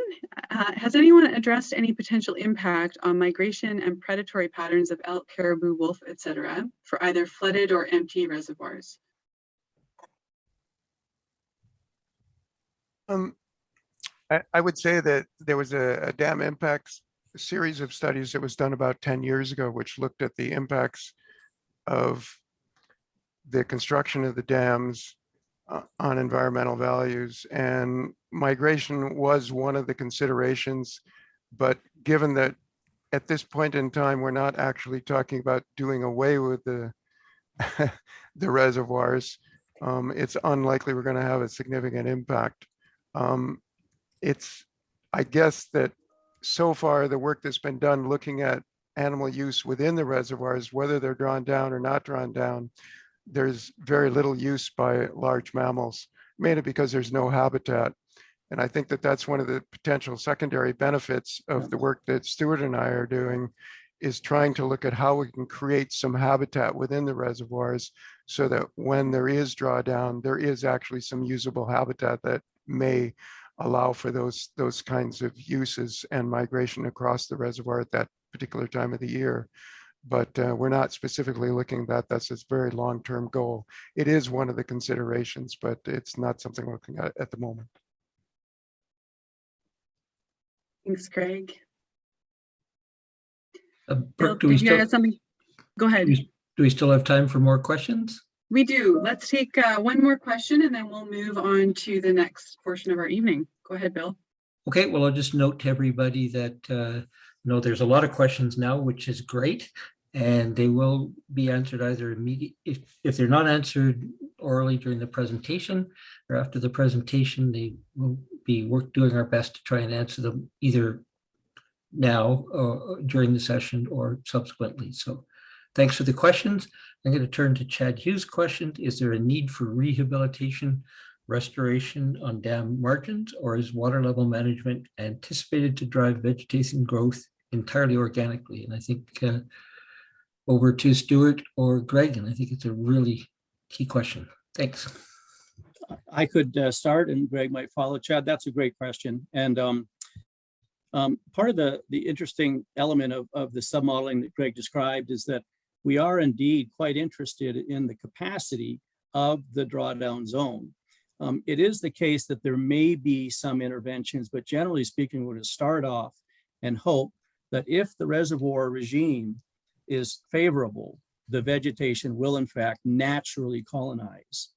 Uh, Has anyone addressed any potential impact on migration and predatory patterns of elk, caribou, wolf, et cetera, for either flooded or empty reservoirs? Um, I, I would say that there was a, a dam impacts series of studies that was done about ten years ago, which looked at the impacts of the construction of the dams on environmental values and migration was one of the considerations. But given that at this point in time, we're not actually talking about doing away with the *laughs* the reservoirs, um, it's unlikely we're going to have a significant impact. Um, it's, I guess that so far the work that's been done looking at animal use within the reservoirs, whether they're drawn down or not drawn down, there's very little use by large mammals, mainly because there's no habitat. And I think that that's one of the potential secondary benefits of the work that Stewart and I are doing is trying to look at how we can create some habitat within the reservoirs so that when there is drawdown, there is actually some usable habitat that may allow for those those kinds of uses and migration across the reservoir at that particular time of the year. But uh, we're not specifically looking at that. That's a very long-term goal. It is one of the considerations, but it's not something we're looking at at the moment. Thanks, Craig. Uh, Bill, Brooke, do we still, have something? Go ahead. do we still have time for more questions? We do. Let's take uh, one more question and then we'll move on to the next portion of our evening. Go ahead, Bill. Okay, well, I'll just note to everybody that, uh, you know, there's a lot of questions now, which is great. And they will be answered either immediate, if, if they're not answered orally during the presentation or after the presentation, they will be work, doing our best to try and answer them either now or during the session or subsequently. So thanks for the questions. I'm going to turn to Chad Hughes' question. Is there a need for rehabilitation restoration on dam margins, or is water level management anticipated to drive vegetation growth entirely organically? And I think uh, over to Stewart or Greg, and I think it's a really key question. Thanks. I could uh, start and Greg might follow. Chad, that's a great question. And um, um, part of the, the interesting element of, of the submodeling that Greg described is that we are indeed quite interested in the capacity of the drawdown zone. Um, it is the case that there may be some interventions, but generally speaking, we're going to start off and hope that if the reservoir regime is favorable, the vegetation will in fact naturally colonize.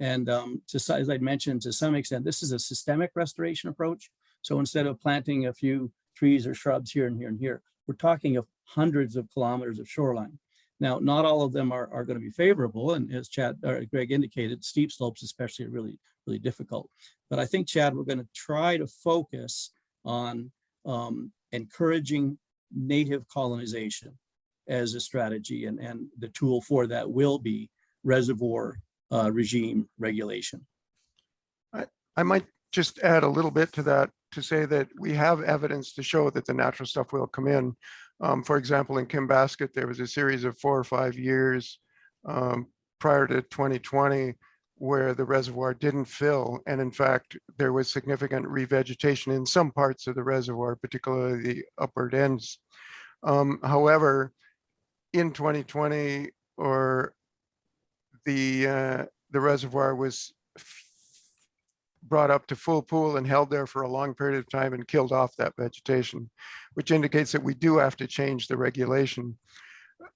And um, to, as I mentioned, to some extent, this is a systemic restoration approach. So instead of planting a few trees or shrubs here and here and here, we're talking of hundreds of kilometers of shoreline. Now, not all of them are, are going to be favorable. And as Chad or Greg indicated, steep slopes especially are really, really difficult. But I think, Chad, we're going to try to focus on um, encouraging native colonization as a strategy. And, and the tool for that will be reservoir uh, regime regulation. I I might just add a little bit to that to say that we have evidence to show that the natural stuff will come in. Um, for example, in Kinbasket, there was a series of four or five years um, prior to 2020 where the reservoir didn't fill. And in fact, there was significant revegetation in some parts of the reservoir, particularly the upward ends. Um, however, in 2020 or the uh, the reservoir was brought up to full pool and held there for a long period of time and killed off that vegetation, which indicates that we do have to change the regulation.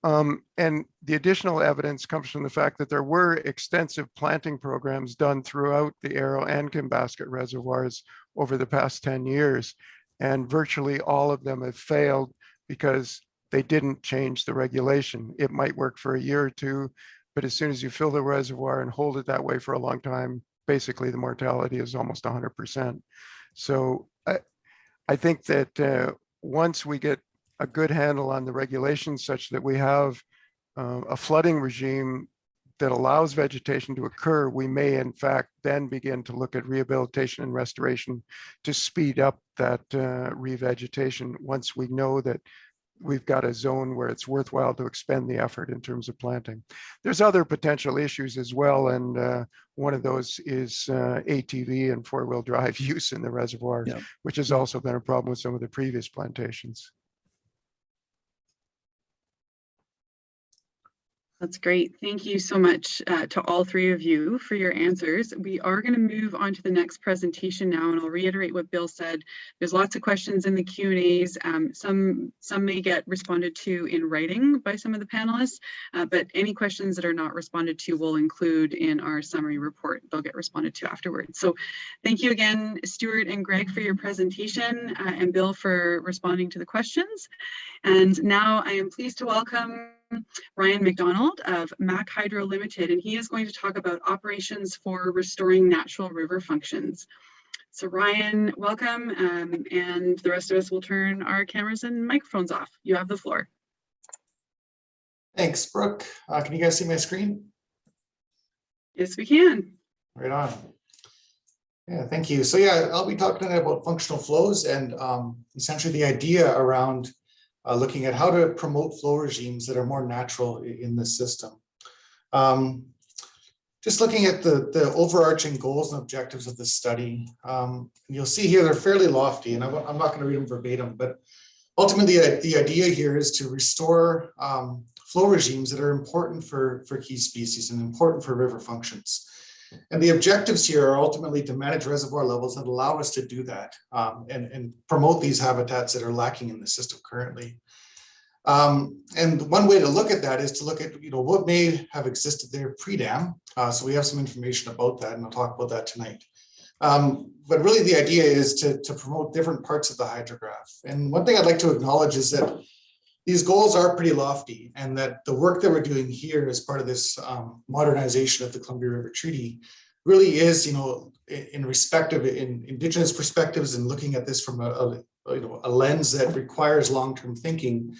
Um, and the additional evidence comes from the fact that there were extensive planting programs done throughout the Arrow and Kinbasket reservoirs over the past 10 years. And virtually all of them have failed because they didn't change the regulation. It might work for a year or two, but as soon as you fill the reservoir and hold it that way for a long time, basically the mortality is almost 100%. So I, I think that uh, once we get a good handle on the regulations such that we have uh, a flooding regime that allows vegetation to occur, we may in fact then begin to look at rehabilitation and restoration to speed up that uh, revegetation once we know that we've got a zone where it's worthwhile to expend the effort in terms of planting. There's other potential issues as well, and uh, one of those is uh, ATV and four-wheel drive *laughs* use in the reservoir, Yeah. which has also been a problem with some of the previous plantations. That's great. Thank you so much uh, to all three of you for your answers. We are going to move on to the next presentation now, and I'll reiterate what Bill said. There's lots of questions in the Q and As. Um, some, some may get responded to in writing by some of the panelists, uh, but any questions that are not responded to will include in our summary report. They'll get responded to afterwards. So thank you again, Stewart and Greg, for your presentation, uh, and Bill for responding to the questions. And now I am pleased to welcome Ryan McDonald of Mac Hydro Limited, and he is going to talk about operations for restoring natural river functions. So Ryan, welcome, um, and the rest of us will turn our cameras and microphones off. You have the floor. Thanks, Brooke. Uh, can you guys see my screen? Yes, we can. Right on. Yeah, thank you. So yeah, I'll be talking tonight about functional flows and um, essentially the idea around uh, looking at how to promote flow regimes that are more natural in the system. Um, just looking at the, the overarching goals and objectives of the study, um, you'll see here they're fairly lofty, and I'm, I'm not going to read them verbatim, but ultimately the idea here is to restore um, flow regimes that are important for, for key species and important for river functions. And the objectives here are ultimately to manage reservoir levels that allow us to do that um, and, and promote these habitats that are lacking in the system currently. Um, and one way to look at that is to look at, you know, what may have existed there pre-dam. Uh, so we have some information about that and I'll talk about that tonight. Um, but really the idea is to, to promote different parts of the hydrograph. And one thing I'd like to acknowledge is that these goals are pretty lofty and that the work that we're doing here as part of this um, modernization of the Columbia River Treaty really is, you know, in, respect of in indigenous perspectives and looking at this from a, a you know a lens that requires long-term thinking.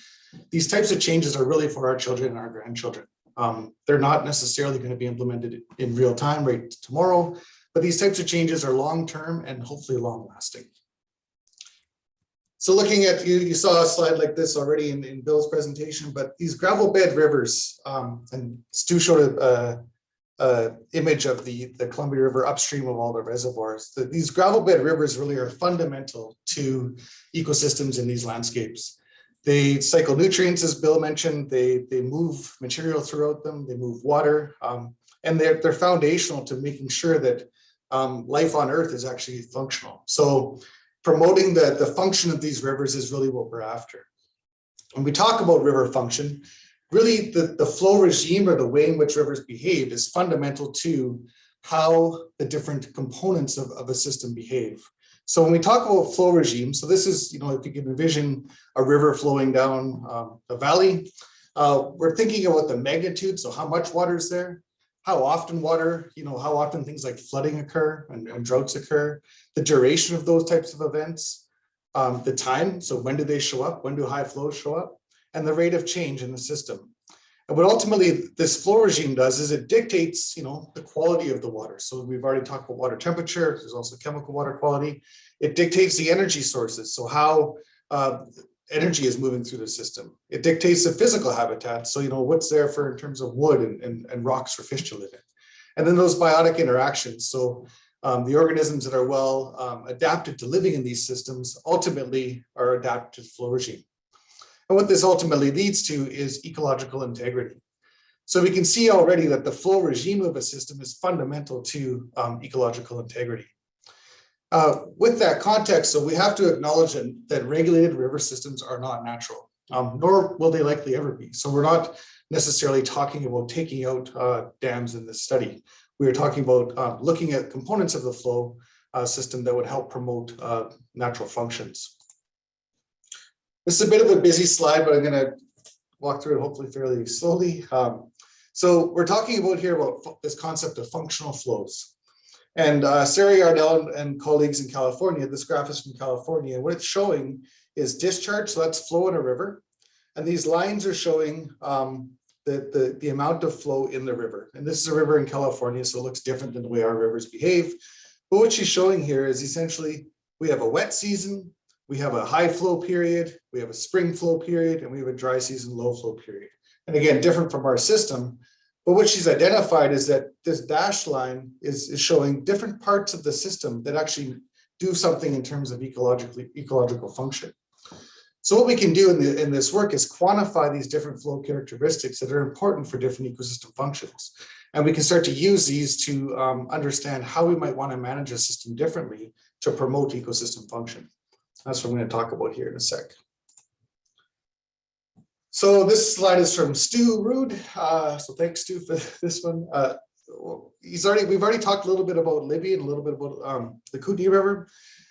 These types of changes are really for our children and our grandchildren. Um, they're not necessarily going to be implemented in real time right tomorrow, but these types of changes are long-term and hopefully long-lasting. So looking at, you, you saw a slide like this already in, in Bill's presentation, but these gravel bed rivers, um, and Stu showed a, a image of the, the Columbia River upstream of all the reservoirs. The- These gravel bed rivers really are fundamental to ecosystems in these landscapes. They cycle nutrients, as Bill mentioned, they, they move material throughout them, they move water, um, and they're, they're foundational to making sure that um, life on Earth is actually functional. So promoting the, the function of these rivers is really what we're after. When we talk about river function, really the, the flow regime or the way in which rivers behave is fundamental to how the different components of, of a system behave. So when we talk about flow regime, so this is, you know, if you can envision a river flowing down um, a valley, uh, we're thinking about the magnitude, so how much water is there, how often water, you know, how often things like flooding occur and, and droughts occur, the duration of those types of events, um, the time, so when do they show up, when do high flows show up, and the rate of change in the system. And what ultimately this flow regime does is it dictates, you know, the quality of the water. So we've already talked about water temperature, there's also chemical water quality. It dictates the energy sources, so how uh, energy is moving through the system. It dictates the physical habitat, so you know what's there for in terms of wood and, and, and rocks for fish to live in. And then those biotic interactions, so um, the organisms that are well um, adapted to living in these systems ultimately are adapted to regime. And what this ultimately leads to is ecological integrity. So we can see already that the flow regime of a system is fundamental to um, ecological integrity. Uh, with that context, so we have to acknowledge that, regulated river systems are not natural, um, nor will they likely ever be. So we're not necessarily talking about taking out uh, dams in this study. We are talking about uh, looking at components of the flow uh, system that would help promote uh, natural functions. This is a bit of a busy slide, but I'm going to walk through it hopefully fairly slowly. Um, so we're talking about here about this concept of functional flows. And uh, Sarah Yarnell and, colleagues in California, this graph is from California, what it's showing is discharge, so that's flow in a river. And these lines are showing um, the, the, the amount of flow in the river. And this is a river in California, so it looks different than the way our rivers behave. But what she's showing here is essentially, we have a wet season, we have a high flow period, we have a spring flow period, and we have a dry season low flow period. And again, different from our system. But what she's identified is that this dashed line is, is showing different parts of the system that actually do something in terms of ecologically, ecological function. So what we can do in the, in this work is quantify these different flow characteristics that are important for different ecosystem functions. And we can start to use these to um, understand how we might want to manage a system differently to promote ecosystem function. That's what I'm going to talk about here in a sec. So this slide is from Stu Rood. Uh, so thanks Stu for *laughs* this one. Uh, he's already, we've already talked a little bit about Libby and a little bit about um, the Kootenai River.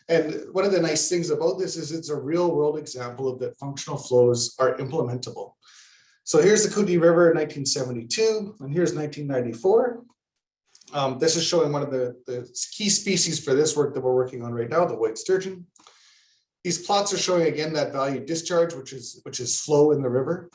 And one of the nice things about this is it's a real world example of that functional flows are implementable. So here's the Kootenai River in 1972, and here's 1994. Um, this is showing one of the, the key species for this work that we're working on right now, the white sturgeon. These plots are showing again that value discharge, which is which is flow in the river.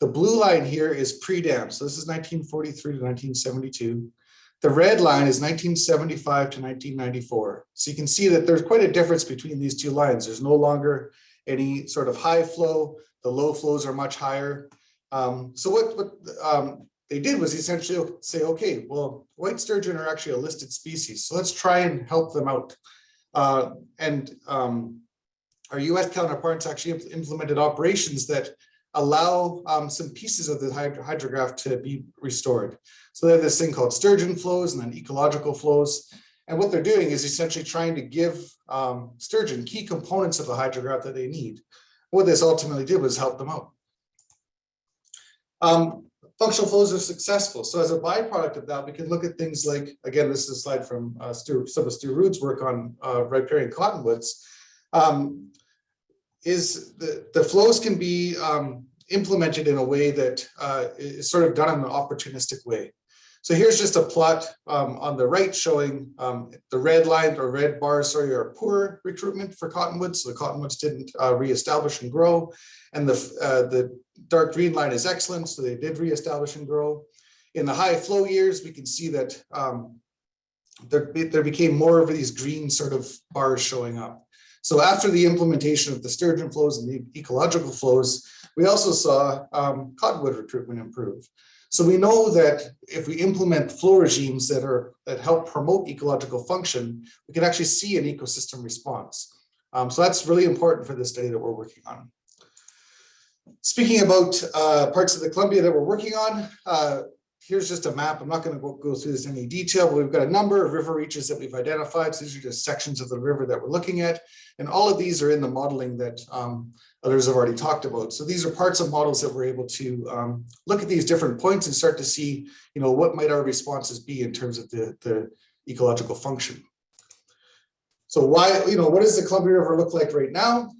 The blue line here is pre-dam. So this is 1943 to 1972. The red line is 1975 to 1994. So you can see that there's quite a difference between these two lines. There's no longer any sort of high flow. The low flows are much higher. Um, so what, what um, they did was essentially say, okay, well, white sturgeon are actually a listed species. So let's try and help them out. Uh, and um, our US counterparts actually implemented operations that allow um, some pieces of the hydro hydrograph to be restored. So they have this thing called sturgeon flows and then ecological flows. And what they're doing is essentially trying to give um, sturgeon key components of the hydrograph that they need. What this ultimately did was help them out. Um, functional flows are successful. So as a byproduct of that, we can look at things like, again, this is a slide from uh, Stu, some of Stu Rood's work on uh, riparian cottonwoods. Um, is the, the flows can be um, implemented in a way that uh, is sort of done in an opportunistic way. So here's just a plot um, on the right showing um, the red line or red bars, sorry, are poor recruitment for cottonwoods. So the cottonwoods didn't uh, reestablish and grow. And the, uh, the dark green line is excellent. So they did reestablish and grow. In the high flow years, we can see that um, there, there became more of these green sort of bars showing up. So after the implementation of the sturgeon flows and the ecological flows, we also saw um, cottonwood recruitment improve. So we know that if we implement flow regimes that are that help promote ecological function, we can actually see an ecosystem response. Um, so that's really important for this study that we're working on. Speaking about uh, parts of the Columbia that we're working on, uh, here's just a map. I'm not going to go, through this in any detail, but we've got a number of river reaches that we've identified. So these are just sections of the river that we're looking at. And all of these are in the modeling that um, others have already talked about. So these are parts of models that we're able to um, look at these different points and start to see, you know, what might our responses be in terms of the, the ecological function. So why, you know, what does the Columbia River look like right now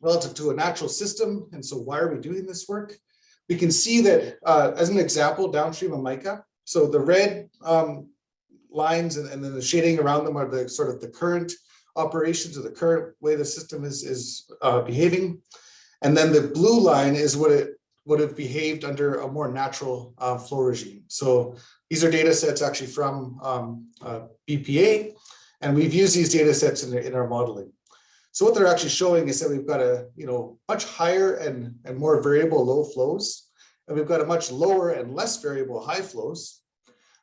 relative to a natural system? And so why are we doing this work? We can see that uh, as an example, downstream of Mica. So the red um, lines and, and then the shading around them are the sort of the current operations or the current way the system is, is uh, behaving. And then the blue line is what it would have behaved under a more natural uh, flow regime. So these are data sets actually from um, uh, BPA, and we've used these data sets in, in our modeling. So what they're actually showing is that we've got a you know much higher and, and more variable low flows, and we've got a much lower and less variable high flows.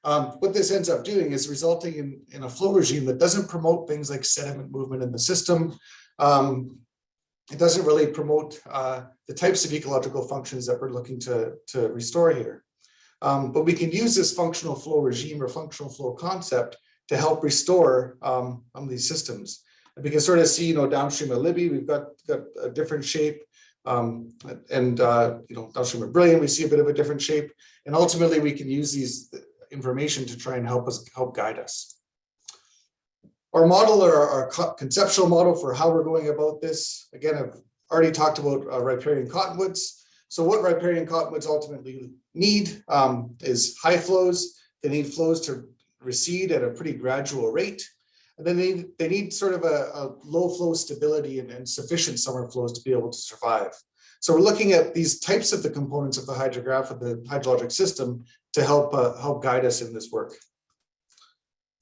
Um, what this ends up doing is resulting in, in a flow regime that doesn't promote things like sediment movement in the system. Um, it doesn't really promote uh, the types of ecological functions that we're looking to, to restore here. Um, but we can use this functional flow regime or functional flow concept to help restore um, these systems. We can sort of see, you know, downstream of Libby, we've got, got a different shape. Um, and, uh, you know, downstream of Brilliant, we see a bit of a different shape. And ultimately, we can use these information to try and help us help guide us. Our model or our conceptual model for how we're going about this, again, I've already talked about uh, riparian cottonwoods. So what riparian cottonwoods ultimately need um, is high flows. They need flows to recede at a pretty gradual rate. And then they, they need sort of a, a low flow stability and, and, sufficient summer flows to be able to survive. So we're looking at these types of the components of the hydrograph of the hydrologic system to help uh, help guide us in this work.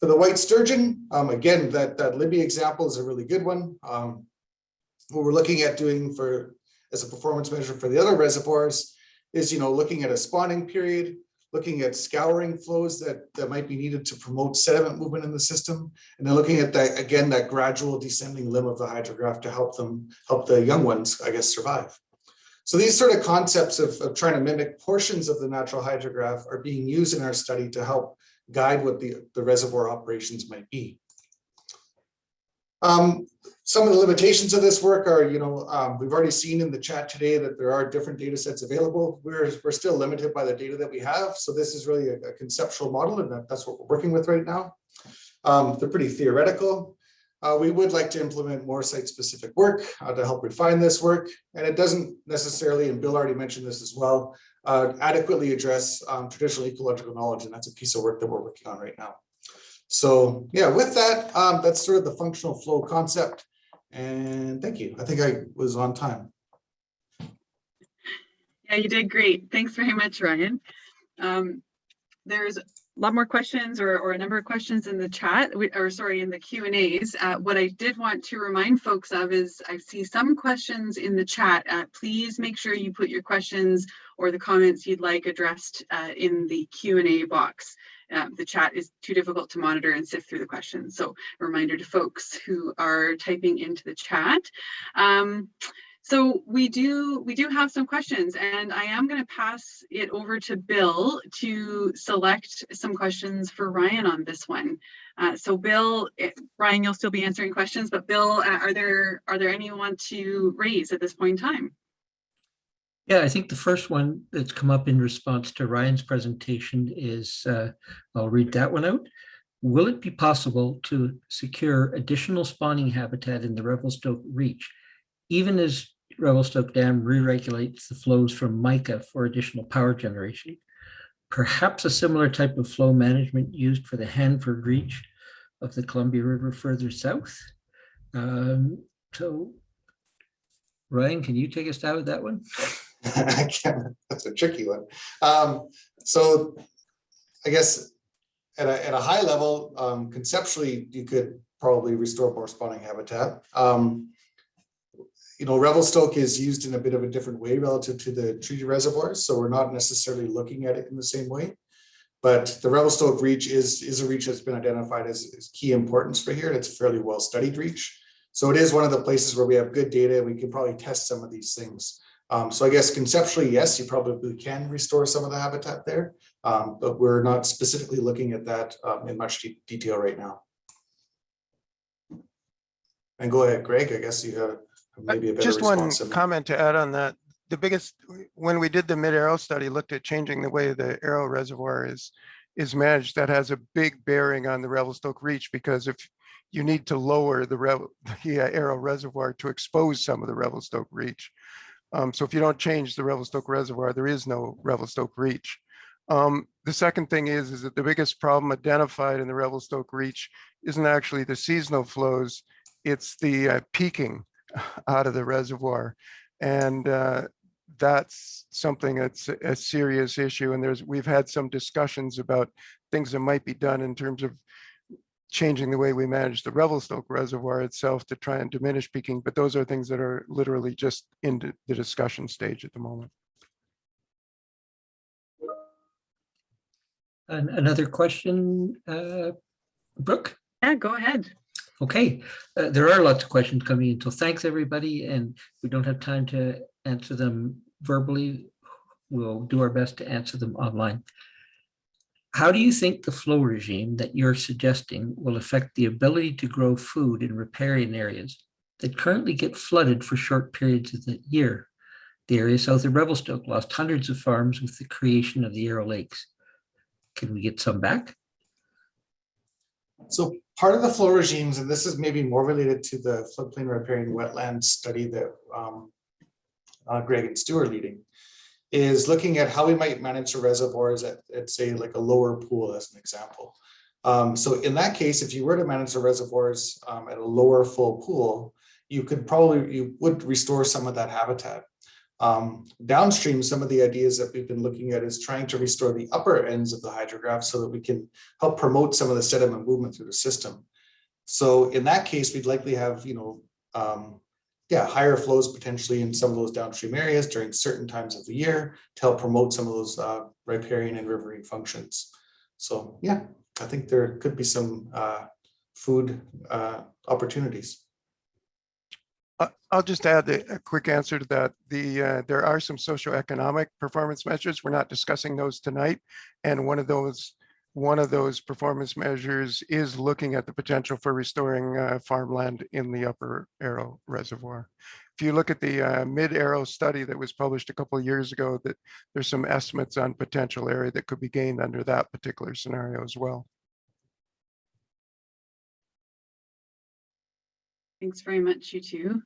For the white sturgeon, um, again, that, that Libby example is a really good one. Um, what we're looking at doing for as a performance measure for the other reservoirs is, you know, looking at a spawning period, looking at scouring flows that, that might be needed to promote sediment movement in the system. And then looking at that, again, that gradual descending limb of the hydrograph to help them, help the young ones, I guess, survive. So these sort of concepts of, of trying to mimic portions of the natural hydrograph are being used in our study to help guide what the, the reservoir operations might be. Um, some of the limitations of this work are, you know, um, we've already seen in the chat today that there are different data sets available. We're, we're still limited by the data that we have. So this is really a, a conceptual model and that, that's what we're working with right now. Um, they're pretty theoretical. Uh, we would like to implement more site-specific work uh, to help refine this work. And it doesn't necessarily, and Bill already mentioned this as well, uh, adequately address um, traditional ecological knowledge. And that's a piece of work that we're working on right now. So yeah, with that, um, that's sort of the functional flow concept. And thank you. I think I was on time. Yeah, you did great. Thanks very much, Ryan. Um, there's a lot more questions or, or a number of questions in the chat, or sorry, in the Q and As. Uh, what I did want to remind folks of is I see some questions in the chat. Uh, please make sure you put your questions or the comments you'd like addressed uh, in the Q and A box. Uh, the chat is too difficult to monitor and sift through the questions. So a reminder to folks who are typing into the chat. Um, so we do we do have some questions and I am going to pass it over to Bill to select some questions for Ryan on this one. Uh, so Bill, eh, Ryan, you'll still be answering questions, but Bill, uh, are there are there any you want to raise at this point in time? Yeah, I think the first one that's come up in response to Ryan's presentation is, uh, I'll read that one out. Will it be possible to secure additional spawning habitat in the Revelstoke Reach, even as Revelstoke Dam re-regulates the flows from Mica for additional power generation? Perhaps a similar type of flow management used for the Hanford Reach of the Columbia River further south? Um, so Ryan, can you take us down with that one? *laughs* I can't, that's a tricky one. Um, so I guess at a, at a high level, um, conceptually, you could probably restore more spawning habitat. Um, you know, Revelstoke is used in a bit of a different way relative to the treaty reservoirs, so we're not necessarily looking at it in the same way. But the Revelstoke reach is, is a reach that's been identified as, as key importance for here. and It's a fairly well studied reach. So it is one of the places where we have good data. We can probably test some of these things. Um, so I guess conceptually, yes, you probably can restore some of the habitat there, um, but we're not specifically looking at that um, in much de detail right now. And go ahead, Greg, I guess you have maybe a better Just one response. on that. comment to add on that. The biggest, when we did the mid-Arrow study, looked at changing the way the Arrow reservoir is, is managed. That has a big bearing on the Revelstoke Reach because if you need to lower the, *laughs* the uh, Arrow reservoir to expose some of the Revelstoke Reach. Um, so if you don't change the Revelstoke Reservoir, there is no Revelstoke Reach. Um, the second thing is, is that the biggest problem identified in the Revelstoke Reach isn't actually the seasonal flows, it's the uh, peaking *laughs* out of the reservoir. And uh, that's something that's a a serious issue. And there's, we've had some discussions about things that might be done in terms of changing the way we manage the Revelstoke Reservoir itself to try and diminish peaking, but those are things that are literally just in the- the discussion stage at the moment. An- Another question, uh, Brooke? Yeah, go ahead. Okay, uh, there are lots of questions coming in, so thanks, everybody, and we don't have time to answer them verbally. We'll do our best to answer them online. How do you think the flow regime that you're suggesting will affect the ability to grow food in riparian areas that currently get flooded for short periods of the year? The area south of Revelstoke lost hundreds of farms with the creation of the Arrow Lakes. Can we get some back? So part of the flow regimes, and this is maybe more related to the floodplain riparian wetland study that um, uh, Greg and Stu are leading, is looking at how we might manage the reservoirs at, at say like a lower pool as an example. Um, so in that case, if you were to manage the reservoirs um, at a lower full pool, you could probably, you would restore some of that habitat. Um, downstream, some of the ideas that we've been looking at is trying to restore the upper ends of the hydrograph so that we can help promote some of the sediment movement through the system. So in that case, we'd likely have, you know, um, yeah, higher flows potentially in some of those downstream areas during certain times of the year to help promote some of those uh, riparian and riverine functions. So yeah, I think there could be some uh, food uh, opportunities. I'll just add a a quick answer to that. The, uh, there are some socioeconomic performance measures. We're not discussing those tonight. And one of those, one of those performance measures is looking at the potential for restoring uh, farmland in the upper Arrow Reservoir. If you look at the uh, mid-Arrow study that was published a couple of years ago, that there's some estimates on potential area that could be gained under that particular scenario as well. Thanks very much, you two.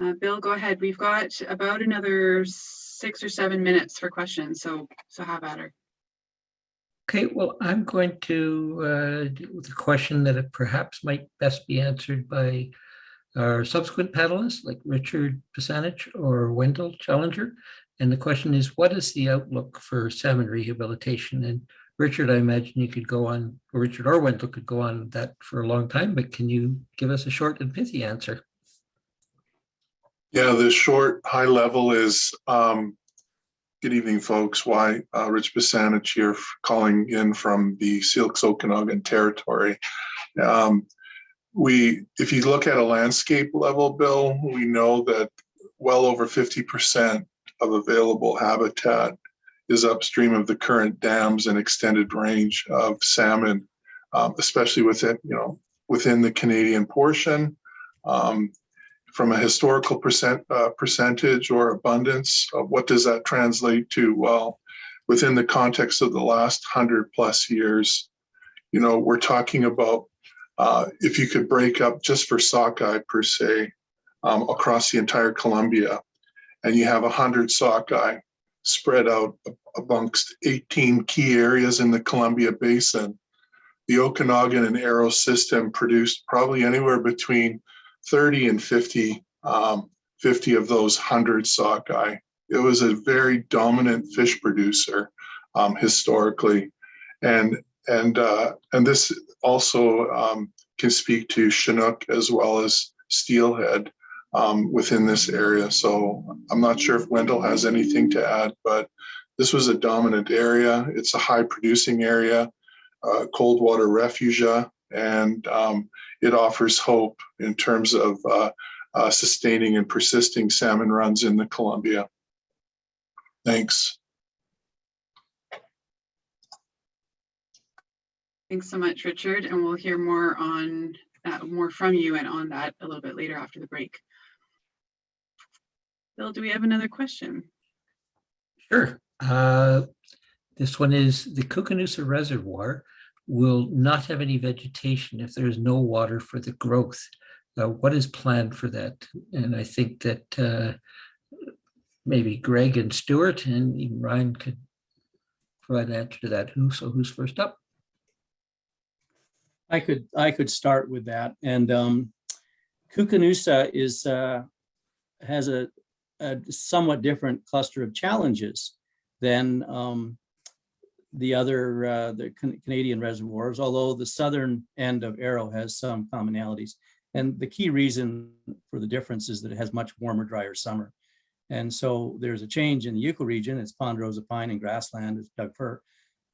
Uh, Bill, go ahead. We've got about another six or seven minutes for questions, so, so have at her. Okay, well, I'm going to uh, deal with a question that perhaps might best be answered by our subsequent panelists like Richard Bussanich or Wendell Challenger. And the question is, what is the outlook for salmon rehabilitation? And Richard, I imagine you could go on, or Richard or Wendell could go on that for a long time, but can you give us a short and pithy answer? Yeah, the short, high level is, um, good evening, folks. Why, uh, Rich Bussanich here calling in from the Syilx Okanagan Territory. Um, we, if you look at a landscape level, Bill, we know that well over fifty percent of available habitat is upstream of the current dams and extended range of salmon, um, especially within, you know, within the Canadian portion. Um, from a historical percent, uh, percentage or abundance, uh, what does that translate to? Well, within the context of the last hundred plus years, you know, we're talking about uh, if you could break up just for sockeye per se um, across the entire Columbia, and you have a hundred sockeye spread out amongst 18 key areas in the Columbia Basin, the Okanagan and Arrow system produced probably anywhere between 30 and 50, um, 50 of those 100 sockeye. It was a very dominant fish producer um, historically. And, and, uh, and this also um, can speak to Chinook as well as steelhead um, within this area. So I'm not sure if Wendell has anything to add, but this was a dominant area. It's a high producing area, uh, cold water refugia, and um, it offers hope in terms of uh, uh, sustaining and persisting salmon runs in the Columbia. Thanks. Thanks so much, Richard, and we'll hear more on, uh, more from you and on that a little bit later after the break. Bill, do we have another question? Sure. Uh, This one is the Koocanusa Reservoir will not have any vegetation if there is no water for the growth. Uh, What is planned for that? And I think that uh, maybe Greg and Stuart and even Ryan could provide an answer to that. Who, so who's first up? I could, I could start with that. And um, Koocanusa is, uh, has a, a somewhat different cluster of challenges than um, the other, uh, the Can- Canadian reservoirs, although the southern end of Arrow has some commonalities. And the key reason for the difference is that it has much warmer, drier summer. And so there's a change in the ecoregion. It's ponderosa pine and grassland, it's Doug fir,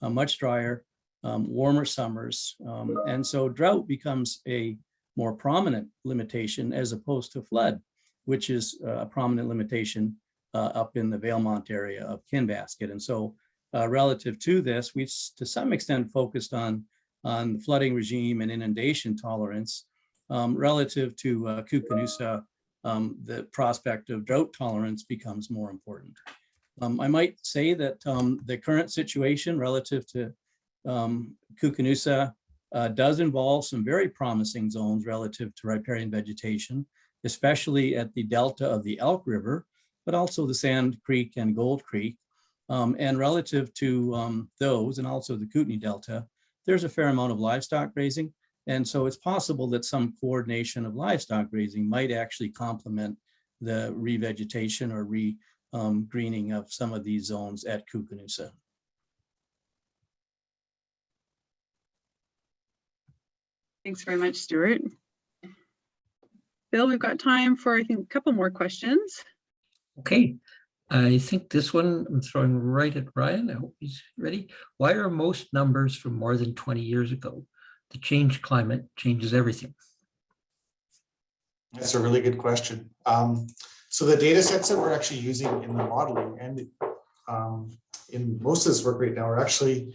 uh, much drier, um, warmer summers. Um, and so drought becomes a more prominent limitation as opposed to flood, which is uh, a prominent limitation uh, up in the Valemount area of Kinbasket. And so uh, relative to this, we've to some extent focused on, on flooding regime and inundation tolerance. Um, relative to uh, Koocanusa, um, the prospect of drought tolerance becomes more important. Um, I might say that um, the current situation relative to um, Koocanusa uh, does involve some very promising zones relative to riparian vegetation, especially at the delta of the Elk River, but also the Sand Creek and Gold Creek. Um, and relative to um, those and also the Kootenai Delta, there's a fair amount of livestock grazing. And so it's possible that some coordination of livestock grazing might actually complement the revegetation or re, um, greening of some of these zones at Koocanusa. Thanks very much, Stuart. Bill, we've got time for, I think, a couple more questions. Okay, I think this one I'm throwing right at Ryan. I hope he's ready. Why are most numbers from more than 20 years ago? The change climate changes everything. That's a really good question. Um, so the data sets that we're actually using in the modeling and um, in most of this work right now are actually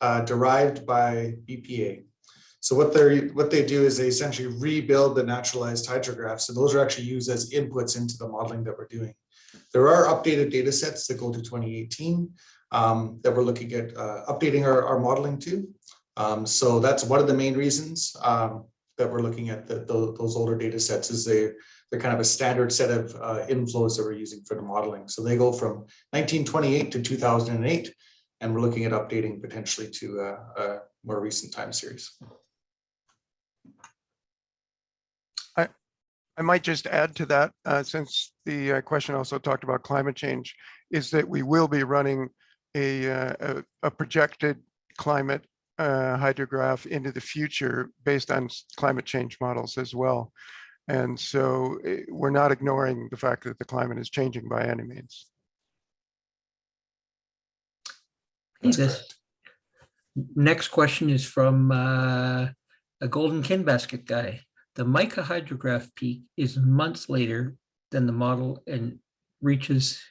uh, derived by BPA. So what they're what they do is they essentially rebuild the naturalized hydrographs, and those are actually used as inputs into the modeling that we're doing. There are updated data sets that go to 2018 um, that we're looking at uh, updating our, our modeling to. Um, so that's one of the main reasons um, that we're looking at the, the, those older data sets is they, they're kind of a standard set of uh, inflows that we're using for the modeling. So they go from 1928 to 2008, and we're looking at updating potentially to a, a more recent time series. I might just add to that, uh, since the uh, question also talked about climate change, is that we will be running a, uh, a, a projected climate uh, hydrograph into the future based on climate change models as well. And so eh, we're not ignoring the fact that the climate is changing by any means. This- Next question is from uh, a golden Kinbasket guy. The Mica hydrograph peak is months later than the model and reaches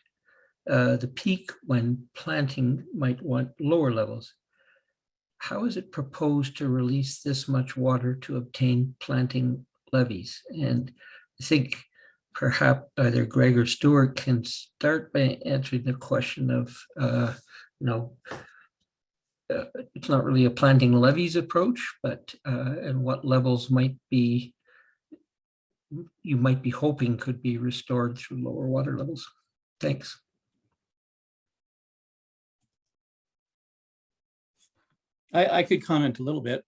uh, the peak when planting might want lower levels. How is it proposed to release this much water to obtain planting levees? And I think perhaps either Greg or Stuart can start by answering the question of, uh, you know, uh, it's not really a planting levies approach, but uh, and what levels might be you might be hoping could be restored through lower water levels. Thanks. I, I could comment a little bit.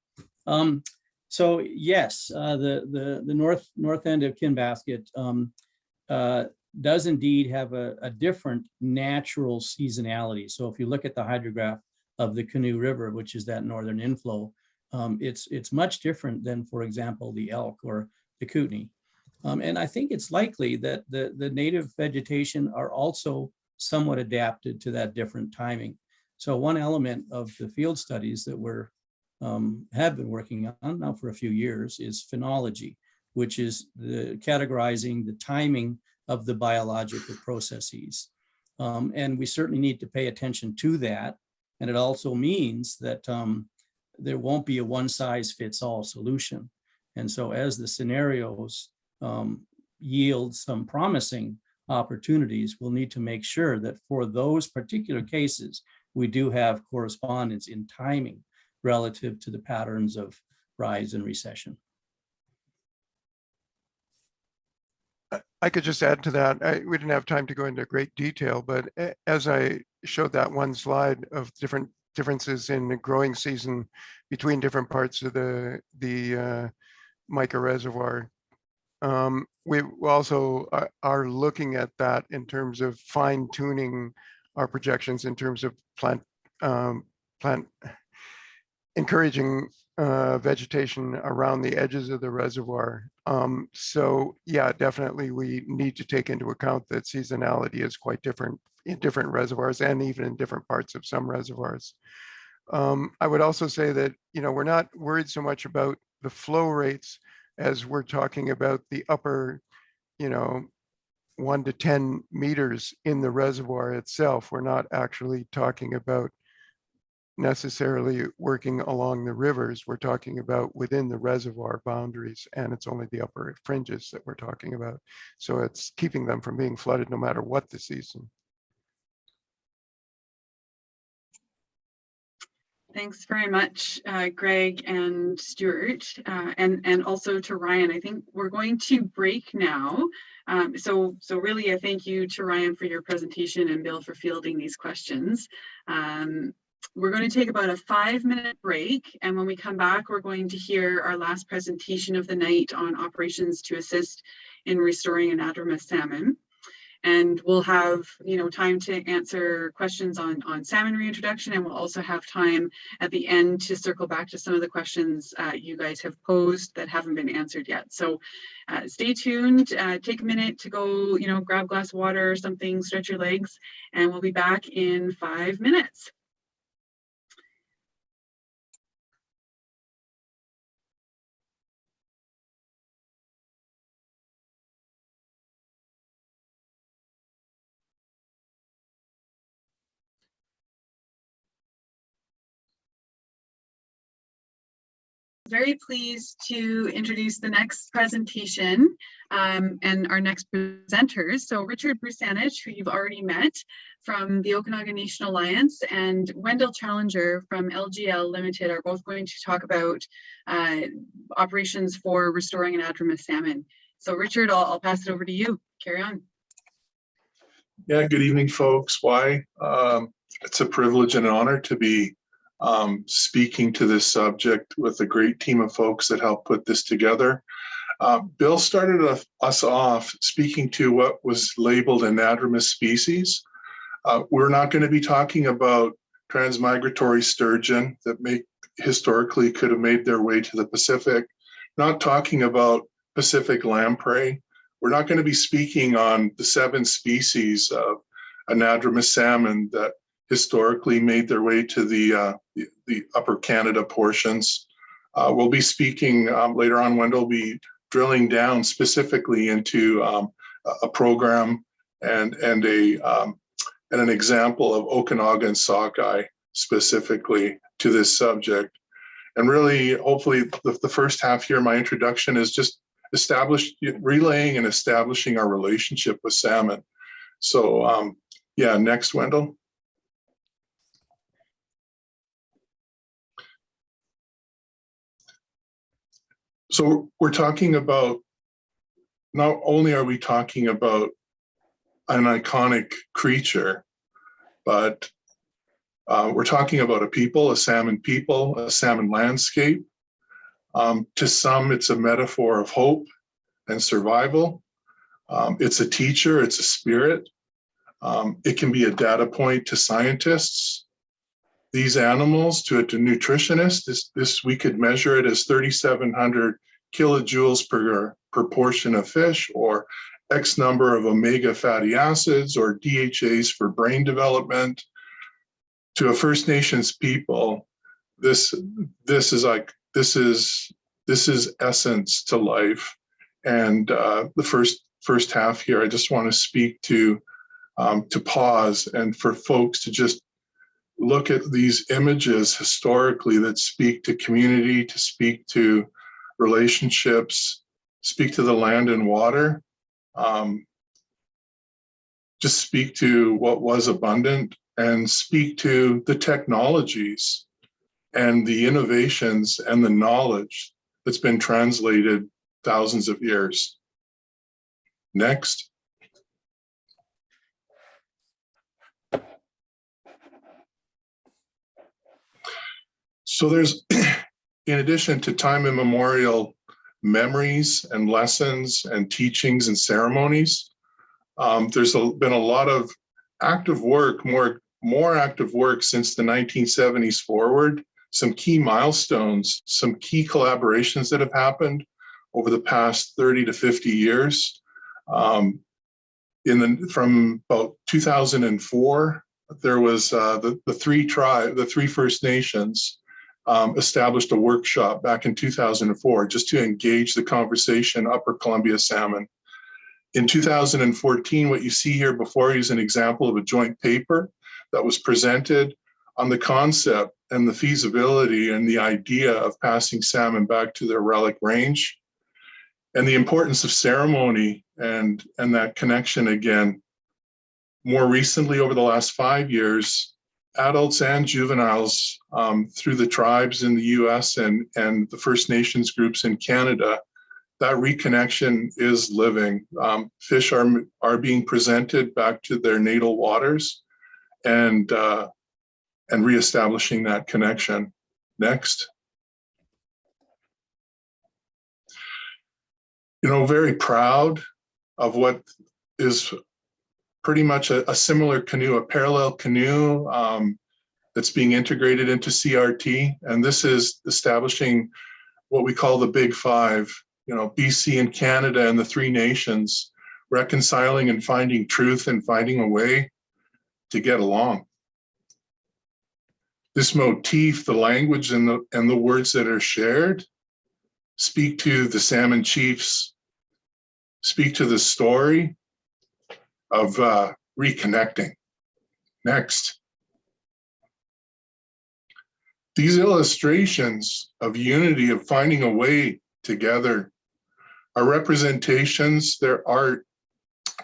Um, so yes, uh, the, the, the north, north end of Kinbasket, um, uh, does indeed have a, a different natural seasonality. So if you look at the hydrograph of the Canoe River, which is that northern inflow, um, it's, it's much different than, for example, the elk or the Kootenai. Um, and I think it's likely that the, the native vegetation are also somewhat adapted to that different timing. So one element of the field studies that we're um, have been working on now for a few years is phenology, which is the categorizing the timing of the biological processes. Um, and we certainly need to pay attention to that. And it also means that um, there won't be a one size fits all solution. And so as the scenarios um, yield some promising opportunities, we'll need to make sure that for those particular cases, we do have correspondence in timing relative to the patterns of rise and recession. I could just add to that. I, we didn't have time to go into great detail, but as I showed that one slide of different differences in the growing season between different parts of the the uh, Mica reservoir, um, we also are, are looking at that in terms of fine tuning our projections in terms of plant um, plant encouraging uh, vegetation around the edges of the reservoir. Um, so yeah, definitely we need to take into account that seasonality is quite different in different reservoirs and even in different parts of some reservoirs. Um, I would also say that, you know, we're not worried so much about the flow rates as we're talking about the upper, you know, one to 10 meters in the reservoir itself. We're not actually talking about necessarily working along the rivers. We're talking about within the reservoir boundaries, and it's only the upper fringes that we're talking about. So it's keeping them from being flooded no matter what the season. Thanks very much, uh, Greg and Stuart, uh, and and also to Ryan. I think we're going to break now. Um, so so really a thank you to Ryan for your presentation and Bill for fielding these questions. Um, we're going to take about a five minute break and when we come back we're going to hear our last presentation of the night on operations to assist in restoring anadromous salmon. And we'll have, you know, time to answer questions on, on salmon reintroduction and we'll also have time at the end to circle back to some of the questions uh, you guys have posed that haven't been answered yet. So uh, stay tuned, uh, take a minute to go, you know, grab glass of water or something, stretch your legs, and we'll be back in five minutes. Very pleased to introduce the next presentation um, and our next presenters. So Richard Bussanich, who you've already met from the Okanagan Nation Alliance, and Wendell Challenger from LGL Limited are both going to talk about uh, operations for restoring anadromous salmon. So Richard, I'll, I'll pass it over to you. Carry on. Yeah, good evening, folks. Why? Um, it's a privilege and an honor to be um, speaking to this subject with a great team of folks that helped put this together. Uh, Bill started us- us off speaking to what was labeled anadromous species. Uh, we're not going to be talking about transmigratory sturgeon that may historically could have made their way to the Pacific. Not talking about Pacific lamprey. We're not going to be speaking on the seven species of anadromous salmon that historically made their way to the uh, the, the upper Canada portions. Uh, we'll be speaking um, later on. Wendell will be drilling down specifically into um, a- program and and a um, and an example of Okanagan sockeye specifically to this subject. And really, hopefully, the, the first half here, my introduction is just establish relaying and establishing our relationship with salmon. So um, yeah, next, Wendell. So we're talking about, not only are we talking about an iconic creature, but uh, we're talking about a people, a salmon people, a salmon landscape. Um, to some, it's a metaphor of hope and survival. Um, it's a teacher, it's a spirit. Um, it can be a data point to scientists. These animals, to a to nutritionist, this, this we could measure it as 3,700 kilojoules per, per portion of fish or X number of omega fatty acids or DHAs for brain development. To a First Nations people, this this is like this is this is essence to life. And uh, the first first half here, I just want to speak to um, to pause and for folks to just look at these images historically that speak to community, to speak to relationships, speak to the land and water, um, just speak to what was abundant and speak to the technologies and the innovations and the knowledge that's been translated thousands of years. Next. So there's, *clears throat* in addition to time immemorial memories and lessons and teachings and ceremonies, um, there's a, been a lot of active work, more, more active work since the 1970s forward, some key milestones, some key collaborations that have happened over the past 30 to 50 years. Um, in the, from about 2004, there was uh, the, the three tribe, the three First Nations um, established a workshop back in 2004 just to engage the conversation Upper Columbia salmon. In 2014, what you see here before is an example of a joint paper that was presented on the concept and the feasibility and the idea of passing salmon back to their relic range and the importance of ceremony and, and that connection again. More recently, over the last five years, adults and juveniles um, through the tribes in the US and, and the First Nations groups in Canada, that reconnection is living. Um, fish are, are being presented back to their natal waters and, uh, and reestablishing that connection. Next. You know, very proud of what is pretty much a, a similar canoe, a parallel canoe um, that's being integrated into CRT. And this is establishing what we call the Big Five, you know, BC and Canada and the three nations reconciling and finding truth and finding a way to get along. This motif, the language and the, and the words that are shared speak to the salmon chiefs, speak to the story of uh, reconnecting. Next. These illustrations of unity, of finding a way together, are representations, they're art,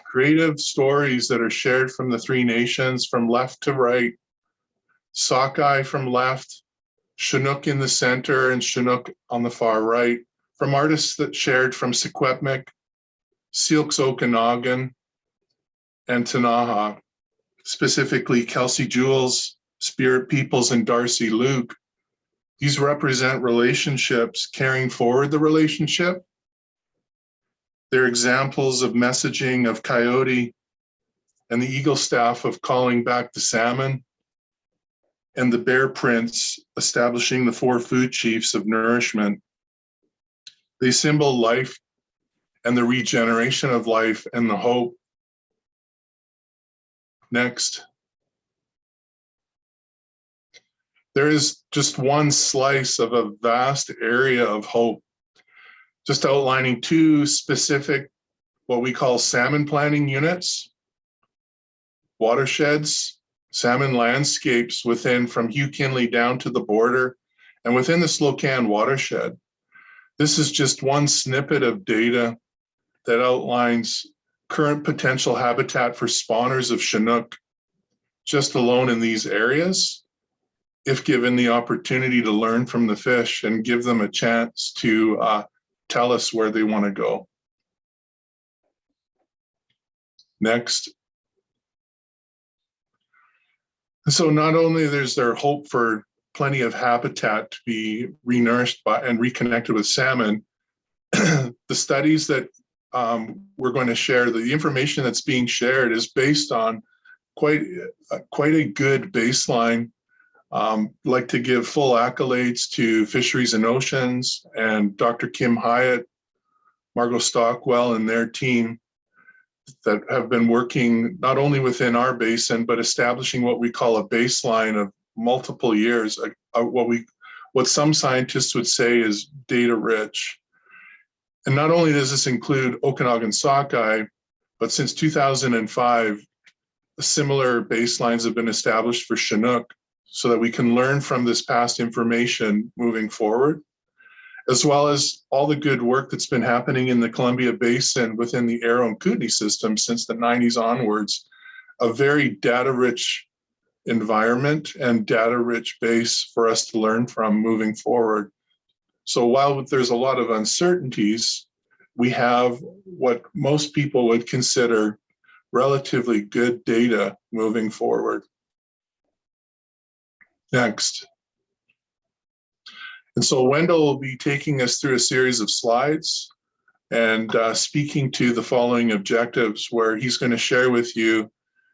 creative stories that are shared from the three nations from left to right, Sockeye from left, Chinook in the center and Chinook on the far right, from artists that shared from Secwepemc, Syilx Okanagan, and Ktunaxa, specifically Kelsey Jules, Spirit Peoples, and Darcy Luke. These represent relationships carrying forward the relationship. They're examples of messaging of coyote and the eagle staff of calling back the salmon and the bear prints establishing the four food chiefs of nourishment. They symbol life and the regeneration of life and the hope. Next. There is just one slice of a vast area of hope, just outlining two specific, what we call salmon planning units, watersheds, salmon landscapes within from Hugh Kinley down to the border and within the Slocan watershed. This is just one snippet of data that outlines current potential habitat for spawners of Chinook just alone in these areas, if given the opportunity to learn from the fish and give them a chance to uh, tell us where they want to go. Next. So not only there's there hope for plenty of habitat to be renourished by and reconnected with salmon, *clears throat* the studies that um, we're going to share, the information that's being shared is based on quite, uh, quite a good baseline. Um, like to give full accolades to Fisheries and Oceans and Dr. Kim Hyatt, Margot Stockwell and their team that have been working not only within our basin, but establishing what we call a baseline of multiple years, uh, uh, what we, what some scientists would say is data rich. And not only does this include Okanagan sockeye, but since 2005, similar baselines have been established for Chinook so that we can learn from this past information moving forward, as well as all the good work that's been happening in the Columbia Basin within the Arrow and Kootenai system since the 90s onwards, a very data-rich environment and data-rich base for us to learn from moving forward. So while there's a lot of uncertainties, we have what most people would consider relatively good data moving forward. Next. And so Wendell will be taking us through a series of slides and uh, speaking to the following objectives where he's going to share with you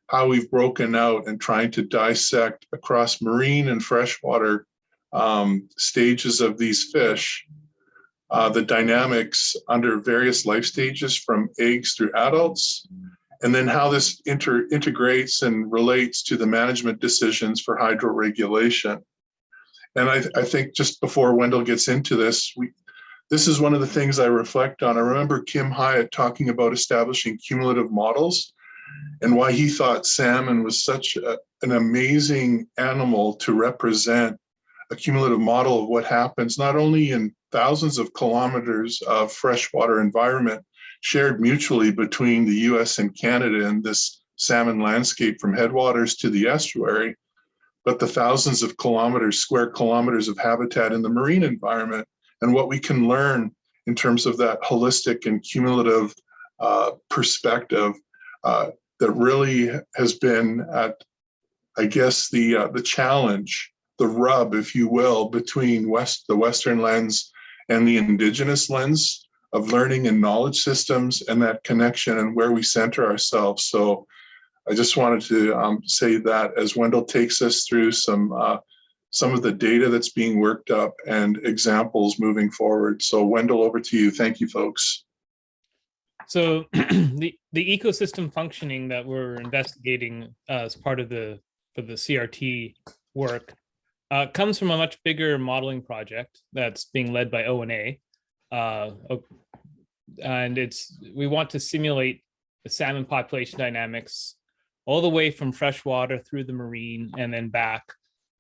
how we've broken out and trying to dissect across marine and freshwater um, stages of these fish, uh, the dynamics under various life stages from eggs through adults, and then how this inter integrates and relates to the management decisions for hydroregulation. And I, I think just before Wendell gets into this, we, this is one of the things I reflect on. I remember Kim Hyatt talking about establishing cumulative models and why he thought salmon was such a, an amazing animal to represent a cumulative model of what happens not only in thousands of kilometers of freshwater environment shared mutually between the US and Canada in this salmon landscape from headwaters to the estuary, but the thousands of kilometers, square kilometers of habitat in the marine environment and what we can learn in terms of that holistic and cumulative uh, perspective uh, that really has been at, I guess, the uh, the challenge, the rub, if you will, between West the Western lens and the indigenous lens of learning and knowledge systems and that connection and where we center ourselves. So I just wanted to um, say that as Wendell takes us through some uh, some of the data that's being worked up and examples moving forward. So Wendell, over to you. Thank you, folks. So *clears throat* the the ecosystem functioning that we're investigating uh, as part of the for the CRT work uh, comes from a much bigger modeling project that's being led by ONA. Uh, and it's we want to simulate the salmon population dynamics all the way from freshwater through the marine and then back.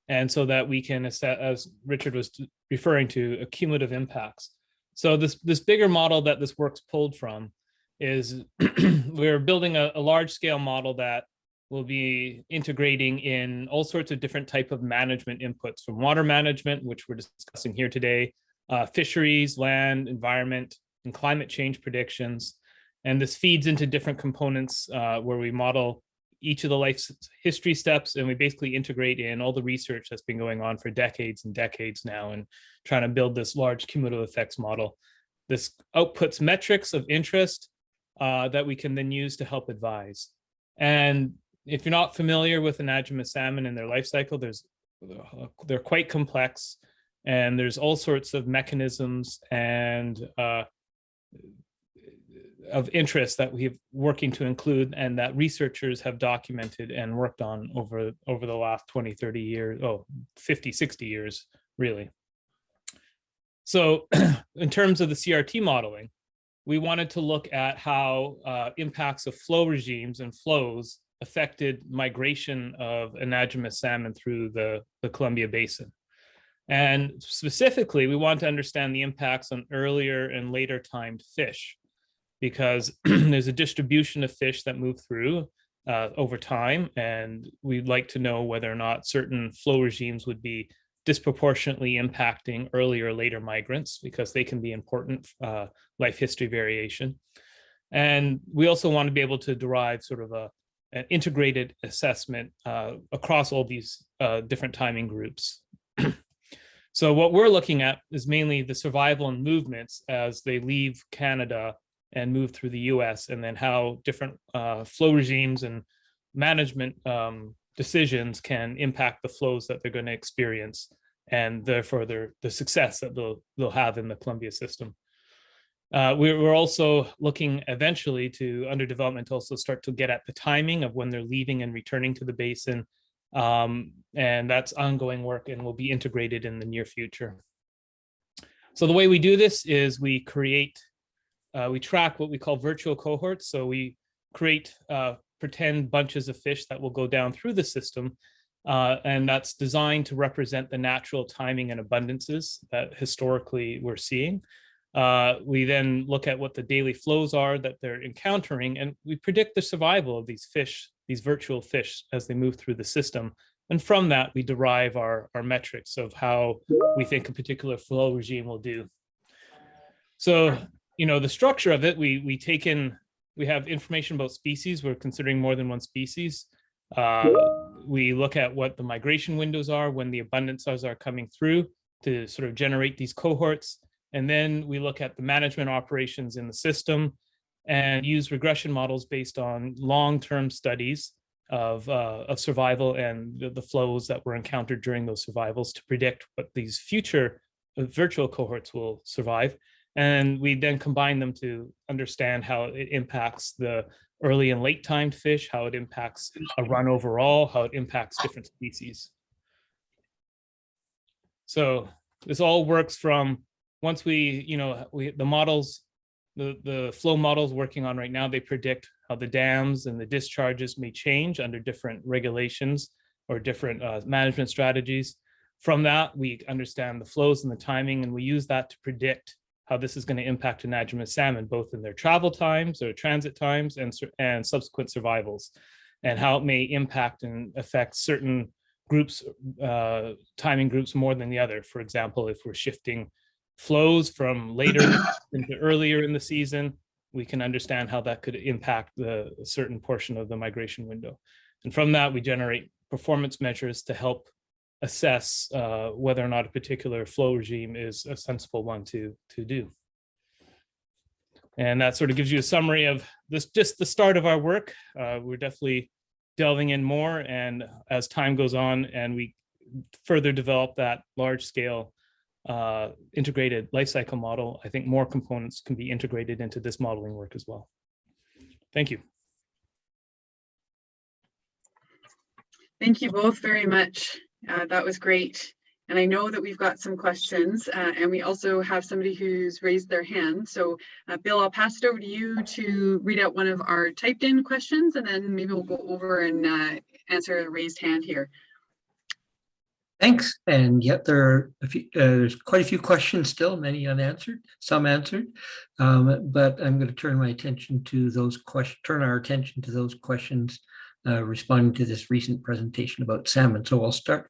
And so that we can as Richard was referring to, accumulative impacts. So this this bigger model that this work's pulled from is *clears throat* we're building a, a large scale model that will be integrating in all sorts of different type of management inputs from water management, which we're discussing here today, uh, fisheries, land, environment, and climate change predictions. And this feeds into different components uh, where we model each of the life history steps and we basically integrate in all the research that's been going on for decades and decades now and trying to build this large cumulative effects model. This outputs metrics of interest uh, that we can then use to help advise. And if you're not familiar with anadromous salmon and their life cycle, there's they're quite complex, and there's all sorts of mechanisms and uh, of interest that we've working to include and that researchers have documented and worked on over over the last 20 30 years oh 50 60 years really. So *clears throat* in terms of the CRT modeling we wanted to look at how uh, impacts of flow regimes and flows affected migration of anadromous salmon through the, the Columbia Basin. And specifically, we want to understand the impacts on earlier and later timed fish, because *clears throat* there's a distribution of fish that move through uh, over time, and we'd like to know whether or not certain flow regimes would be disproportionately impacting earlier or later migrants, because they can be important uh, life history variation. And we also want to be able to derive sort of a, an integrated assessment uh, across all these uh, different timing groups. *clears throat* so what we're looking at is mainly the survival and movements as they leave Canada and move through the US, and then how different uh, flow regimes and management um, decisions can impact the flows that they're going to experience and therefore their, the success that they'll, they'll have in the Columbia system. Uh, we're, we're also looking eventually to under development also start to get at the timing of when they're leaving and returning to the basin. Um, and that's ongoing work and will be integrated in the near future. So the way we do this is we create, uh, we track what we call virtual cohorts. So we create uh, pretend bunches of fish that will go down through the system. Uh, and that's designed to represent the natural timing and abundances that historically we're seeing. Uh, we then look at what the daily flows are that they're encountering, and we predict the survival of these fish, these virtual fish, as they move through the system. And from that, we derive our, our metrics of how we think a particular flow regime will do. So, you know, the structure of it, we, we take in, we have information about species. We're considering more than one species. Uh, we look at what the migration windows are, when the abundances are coming through to sort of generate these cohorts. And then we look at the management operations in the system and use regression models based on long-term studies of, uh, of survival and the, the flows that were encountered during those survivals to predict what these future uh, virtual cohorts will survive. And we then combine them to understand how it impacts the early and late timed fish, how it impacts a run overall, how it impacts different species. So this all works from once we, you know, we, the models, the, the flow models working on right now, they predict how the dams and the discharges may change under different regulations or different uh, management strategies. From that, we understand the flows and the timing, and we use that to predict how this is going to impact anadromous salmon, both in their travel times, or transit times, and, and subsequent survivals, and how it may impact and affect certain groups, uh, timing groups more than the other. For example, if we're shifting flows from later *coughs* into earlier in the season, we can understand how that could impact the a certain portion of the migration window. And from that, we generate performance measures to help assess uh, whether or not a particular flow regime is a sensible one to, to do. And that sort of gives you a summary of this, just the start of our work. Uh, we're definitely delving in more and as time goes on and we further develop that large scale uh, integrated life cycle model, I think more components can be integrated into this modeling work as well. Thank you. Thank you both very much. Uh, that was great. And I know that we've got some questions uh, and we also have somebody who's raised their hand. So uh, Bill, I'll pass it over to you to read out one of our typed in questions and then maybe we'll go over and uh, answer a raised hand here. Thanks. And yet there are a few, uh, there's quite a few questions still, many unanswered, some answered. Um, but I'm going to turn my attention to those questions, turn our attention to those questions uh, responding to this recent presentation about salmon. So I'll start,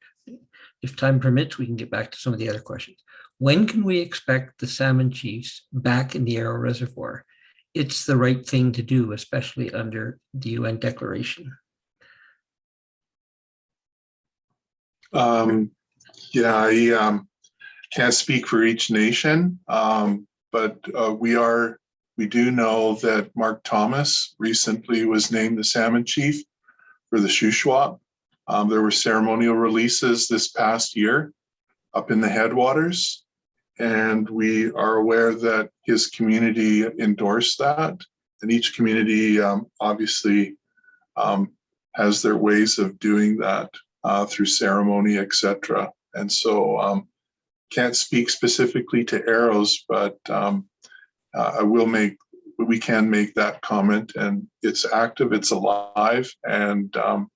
if time permits, we can get back to some of the other questions. When can we expect the salmon chiefs back in the Arrow Reservoir? It's the right thing to do, especially under the UN declaration. Um, yeah, I um, can't speak for each nation, um, but uh, we are, we do know that Mark Thomas recently was named the salmon chief for the Shuswap. Um, there were ceremonial releases this past year up in the headwaters. And we are aware that his community endorsed that. And each community um, obviously um, has their ways of doing that uh, through ceremony, etc. And so um, can't speak specifically to arrows, but um, uh, I will make, we can make that comment and it's active, it's alive and um,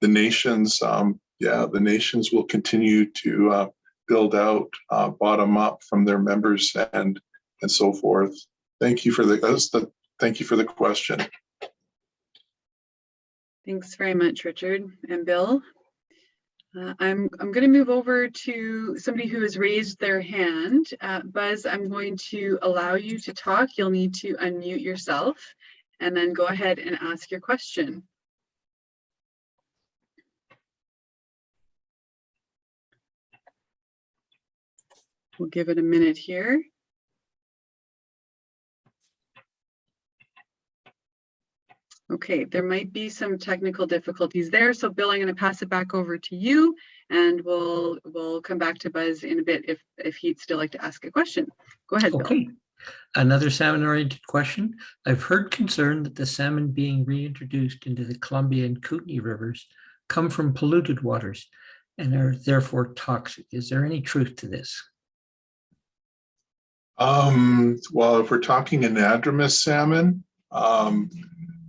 the nations, um, yeah, the nations will continue to uh, build out uh, bottom up from their members and and so forth. Thank you for the, the thank you for the question. Thanks very much, Richard and Bill. Uh, I'm, I'm going to move over to somebody who has raised their hand. Uh, Buzz, I'm going to allow you to talk. You'll need to unmute yourself and then go ahead and ask your question. We'll give it a minute here. Okay, there might be some technical difficulties there. So Bill, I'm going to pass it back over to you and we'll we'll come back to Buzz in a bit if if he'd still like to ask a question. Go ahead, Bill. Okay. Another salmon-oriented question. I've heard concern that the salmon being reintroduced into the Columbia and Kootenai rivers come from polluted waters and are therefore toxic. Is there any truth to this? Um, well, if we're talking anadromous salmon, um,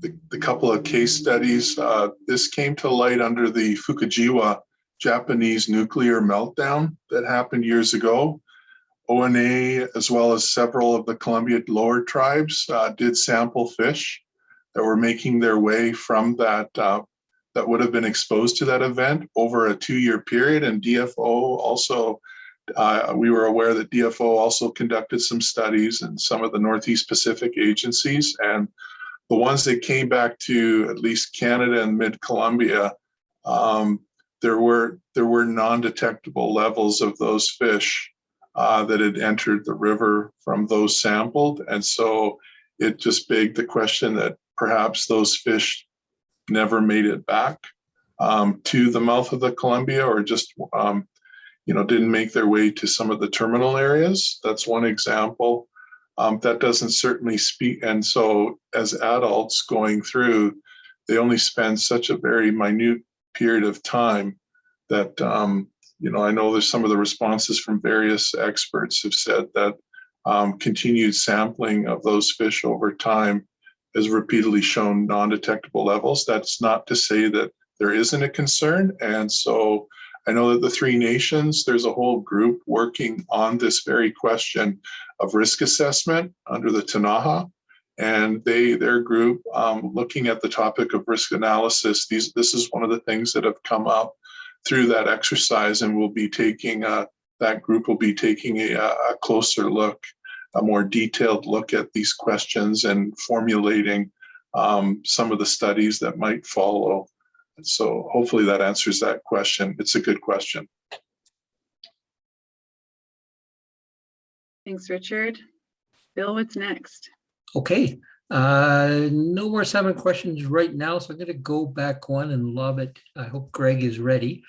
the, the couple of case studies, uh, this came to light under the Fukushima Japanese nuclear meltdown that happened years ago. ONA, as well as several of the Columbia lower tribes, uh, did sample fish that were making their way from that, uh, that would have been exposed to that event over a two-year period. And DFO also, uh, we were aware that DFO also conducted some studies and some of the Northeast Pacific agencies. And the ones that came back to at least Canada and mid-Columbia, um, there were there were non-detectable levels of those fish uh, that had entered the river from those sampled. And so it just begged the question that perhaps those fish never made it back um, to the mouth of the Columbia or just, um, you know, didn't make their way to some of the terminal areas. That's one example. Um, that doesn't certainly speak. And so as adults going through, they only spend such a very minute period of time that um, you know, I know there's some of the responses from various experts have said that um, continued sampling of those fish over time has repeatedly shown non-detectable levels. That's not to say that there isn't a concern. And so I know that the three nations, there's a whole group working on this very question of risk assessment under the Tanaha. And they, their group, um, looking at the topic of risk analysis, these, this is one of the things that have come up through that exercise and we'll be taking a, that group will be taking a, a closer look, a more detailed look at these questions and formulating um, some of the studies that might follow. So hopefully that answers that question. It's a good question. Thanks, Richard. Bill, what's next? Okay, Uh, no more seven questions right now, so I'm gonna go back one and lob it. I hope Greg is ready.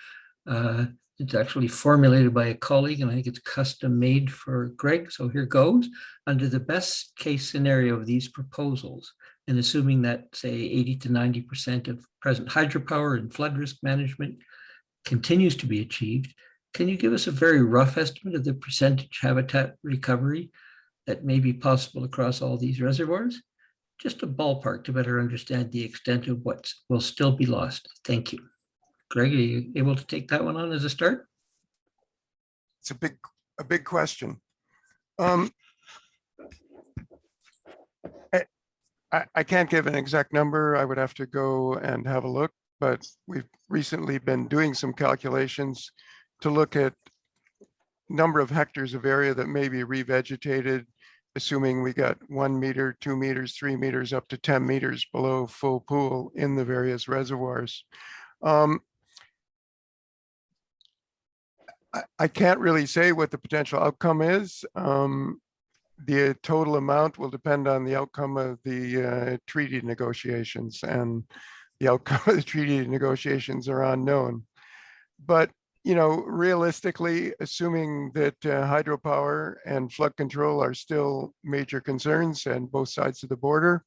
Uh, it's actually formulated by a colleague and I think it's custom made for Greg, so here goes. Under the best case scenario of these proposals, and assuming that, say, eighty to ninety percent of present hydropower and flood risk management continues to be achieved, can you give us a very rough estimate of the percentage habitat recovery that may be possible across all these reservoirs? Just a ballpark to better understand the extent of what will still be lost. Thank you. Greg, are you able to take that one on as a start? It's a big, a big question. Um, I, I, I can't give an exact number. I would have to go and have a look, but we've recently been doing some calculations to look at number of hectares of area that may be revegetated, assuming we got one meter, two meters, three meters, up to 10 meters below full pool in the various reservoirs. Um, I, can't really say what the potential outcome is. Um, the total amount will depend on the outcome of the uh, treaty negotiations and the outcome of the treaty negotiations are unknown. But, you know, realistically, assuming that uh, hydropower and flood control are still major concerns and both sides of the border,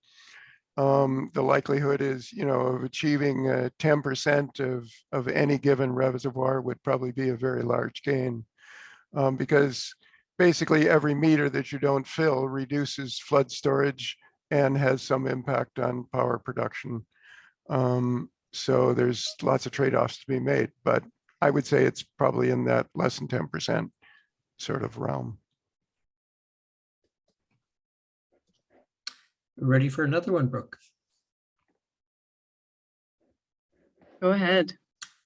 um, the likelihood is, you know, of achieving uh, 10% of, of any given reservoir would probably be a very large gain. Um, because basically every meter that you don't fill reduces flood storage and has some impact on power production. Um, so there's lots of trade-offs to be made, but I would say it's probably in that less than 10% sort of realm. Ready for another one, Brooke? Go ahead.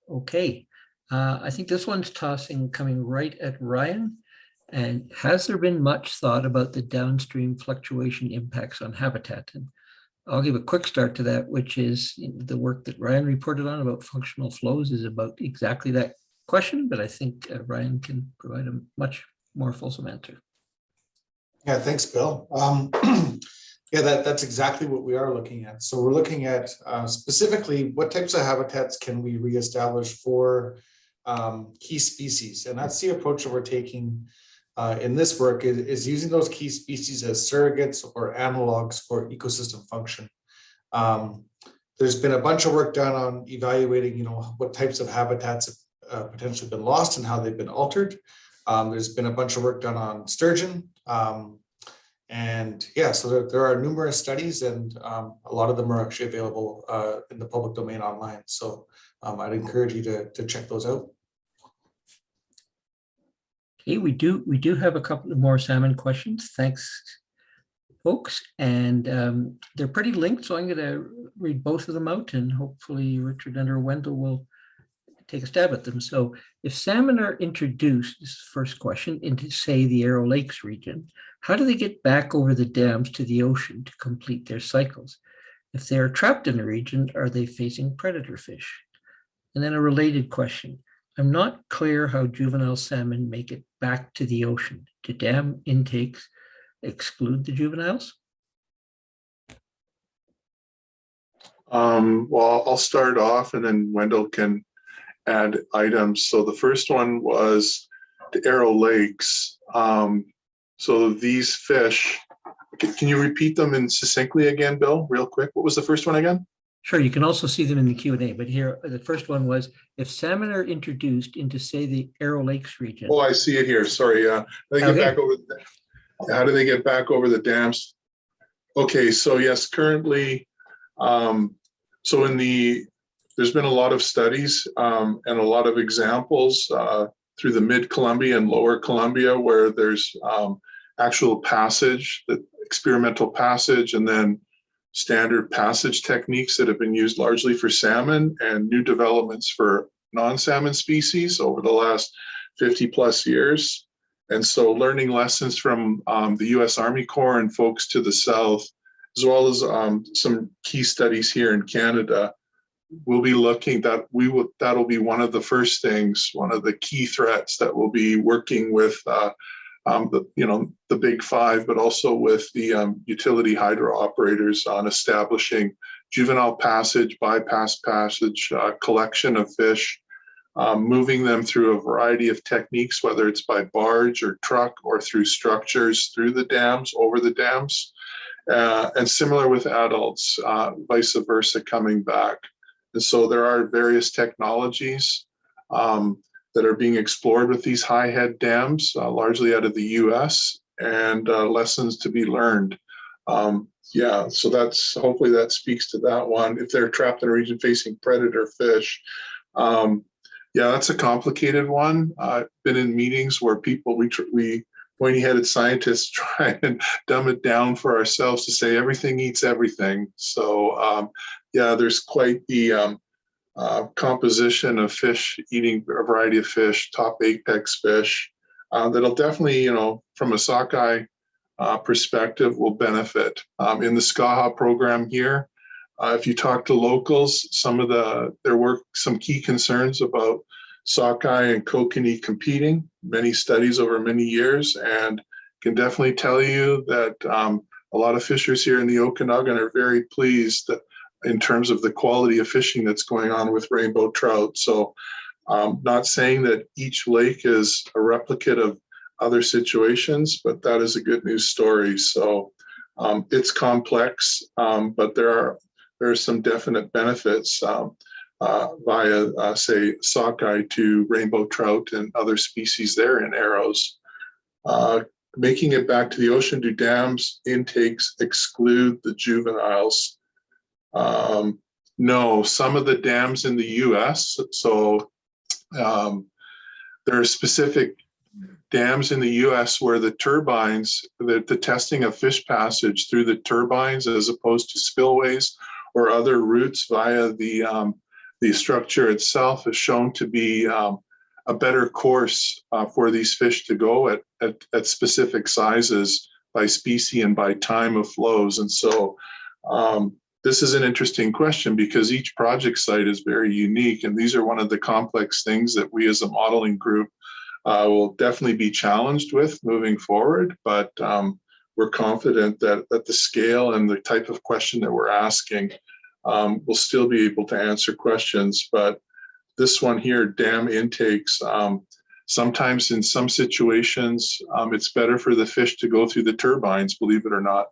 Okay, uh, I think this one's tossing, coming right at Ryan. And has there been much thought about the downstream fluctuation impacts on habitat? And I'll give a quick start to that, which is the work that Ryan reported on about functional flows is about exactly that question, but I think uh, Ryan can provide a much more fulsome answer. Yeah, thanks, Bill. Um, *clears throat* yeah, that, that's exactly what we are looking at. So we're looking at uh, specifically what types of habitats can we reestablish for um, key species? And that's the approach that we're taking uh, in this work is, is using those key species as surrogates or analogs for ecosystem function. Um, there's been a bunch of work done on evaluating, you know, what types of habitats have uh, potentially been lost and how they've been altered. Um, there's been a bunch of work done on sturgeon. Um, and yeah, so there, there are numerous studies and um, a lot of them are actually available uh, in the public domain online. So um, I'd encourage you to, to check those out. Okay, we do, we do have a couple of more salmon questions. Thanks, folks. And um, they're pretty linked, so I'm going to read both of them out and hopefully Richard and or Wendell will take a stab at them. So if salmon are introduced, this is the first question, into say the Arrow Lakes region, how do they get back over the dams to the ocean to complete their cycles? If they are trapped in a region, are they facing predator fish? And then a related question. I'm not clear how juvenile salmon make it back to the ocean. Do dam intakes exclude the juveniles? Um, well, I'll start off and then Wendell can add items. So the first one was the Arrow Lakes. Um, so these fish, can, you repeat them in succinctly again, Bill, real quick? What was the first one again? Sure, you can also see them in the Q and A, but here, the first one was, if salmon are introduced into, say, the Arrow Lakes region. Oh, I see it here. Sorry, uh, they get Okay. back over, the- how do they get back over the dams? Okay, so yes, currently, um, so in the, there's been a lot of studies, um, and a lot of examples, uh, through the mid Columbia and lower Columbia where there's, um, actual passage, the experimental passage, and then standard passage techniques that have been used largely for salmon and new developments for non-salmon species over the last 50 plus years. And so learning lessons from um, the US Army Corps and folks to the south, as well as um, some key studies here in Canada, we'll be looking that we will, that'll be one of the first things, one of the key threats that we'll be working with uh, um, the, you know, the big five, but also with the um, utility hydro operators on establishing juvenile passage, bypass passage, uh, collection of fish, um, moving them through a variety of techniques, whether it's by barge or truck or through structures, through the dams, over the dams. Uh, and similar with adults, uh, vice versa coming back. And so there are various technologies um, that are being explored with these high head dams, uh, largely out of the US, and uh, lessons to be learned. Um, yeah, so that's hopefully that speaks to that one. If they're trapped in a region facing predator fish, um, yeah, that's a complicated one. I've been in meetings where people we we pointy-headed scientists *laughs* try and dumb it down for ourselves to say everything eats everything. So um, yeah, there's quite the um, uh, composition of fish eating a variety of fish, top apex fish. Uh, that'll definitely, you know, from a sockeye uh, perspective, will benefit. Um, in the Skaha program here, uh, if you talk to locals, some of the there were some key concerns about sockeye and kokanee competing. Many studies over many years, and can definitely tell you that um, a lot of fishers here in the Okanagan are very pleased in terms of the quality of fishing that's going on with rainbow trout. So, um, not saying that each lake is a replicate of other situations, but that is a good news story. So, um, it's complex, um, but there are there are some definite benefits um, uh, via, uh, say, sockeye to rainbow trout and other species there in arrows. Uh, making it back to the ocean, do dams intakes exclude the juveniles? Um, no, some of the dams in the US, so um, there are specific dams in the US where the turbines, the, the testing of fish passage through the turbines as opposed to spillways or other routes via the, um, the structure itself is shown to be um, a better course uh, for these fish to go at, at, at specific sizes by species and by time of flows. And so um, this is an interesting question because each project site is very unique. And these are one of the complex things that we as a modeling group uh, will definitely be challenged with moving forward. But um, we're confident that, that the scale and the type of question that we're asking um, will still be able to answer questions. But this one here, dam intakes, um, sometimes in some situations, um, it's better for the fish to go through the turbines, believe it or not.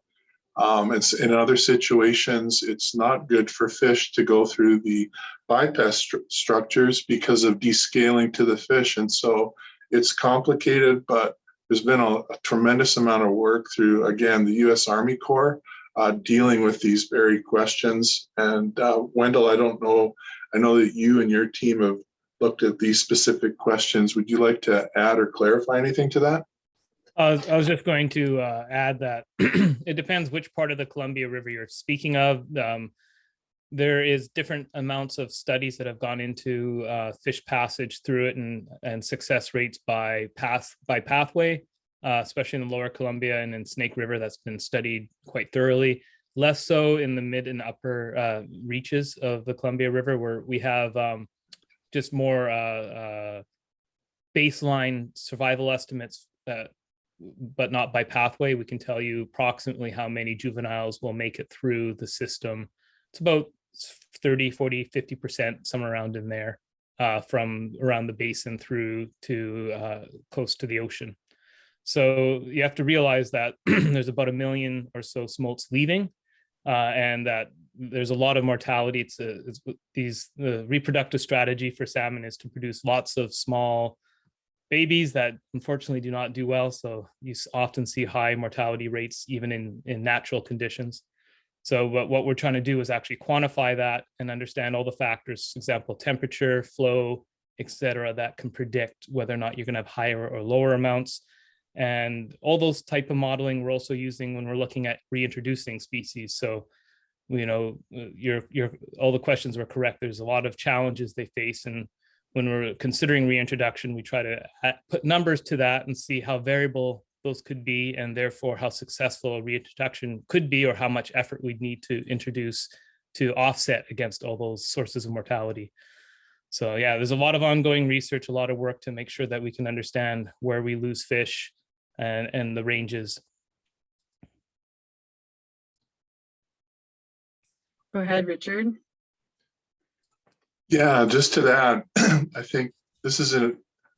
Um, it's in other situations, it's not good for fish to go through the bypass stru structures because of descaling to the fish. And so it's complicated, but there's been a, a tremendous amount of work through, again, the US Army Corps uh, dealing with these very questions. And uh, Wendell, I don't know, I know that you and your team have looked at these specific questions. Would you like to add or clarify anything to that? I was, I was just going to uh, add that *clears throat* it depends which part of the Columbia River you're speaking of. Um, there is different amounts of studies that have gone into uh, fish passage through it and, and success rates by path by pathway, uh, especially in the lower Columbia and in Snake River that's been studied quite thoroughly. Less so in the mid and upper uh, reaches of the Columbia River where we have um, just more uh, uh, baseline survival estimates but not by pathway. We can tell you approximately how many juveniles will make it through the system. It's about 30, 40, 50%, somewhere around in there uh, from around the basin through to uh, close to the ocean. So you have to realize that *clears throat* there's about a million or so smolts leaving uh, and that there's a lot of mortality. It's, a, it's these the reproductive strategy for salmon is to produce lots of small babies that unfortunately do not do well. So you often see high mortality rates even in, in natural conditions. So what, what we're trying to do is actually quantify that and understand all the factors, example, temperature, flow, etc., that can predict whether or not you're going to have higher or lower amounts. And all those type of modeling we're also using when we're looking at reintroducing species. So, you know, uh, your your all the questions were correct. There's a lot of challenges they face, and when we're considering reintroduction, we try to put numbers to that and see how variable those could be and therefore how successful a reintroduction could be or how much effort we'd need to introduce to offset against all those sources of mortality. So yeah, there's a lot of ongoing research, a lot of work to make sure that we can understand where we lose fish and, and the ranges. Go ahead, Richard. Yeah, just to that, *clears throat* I think this is a,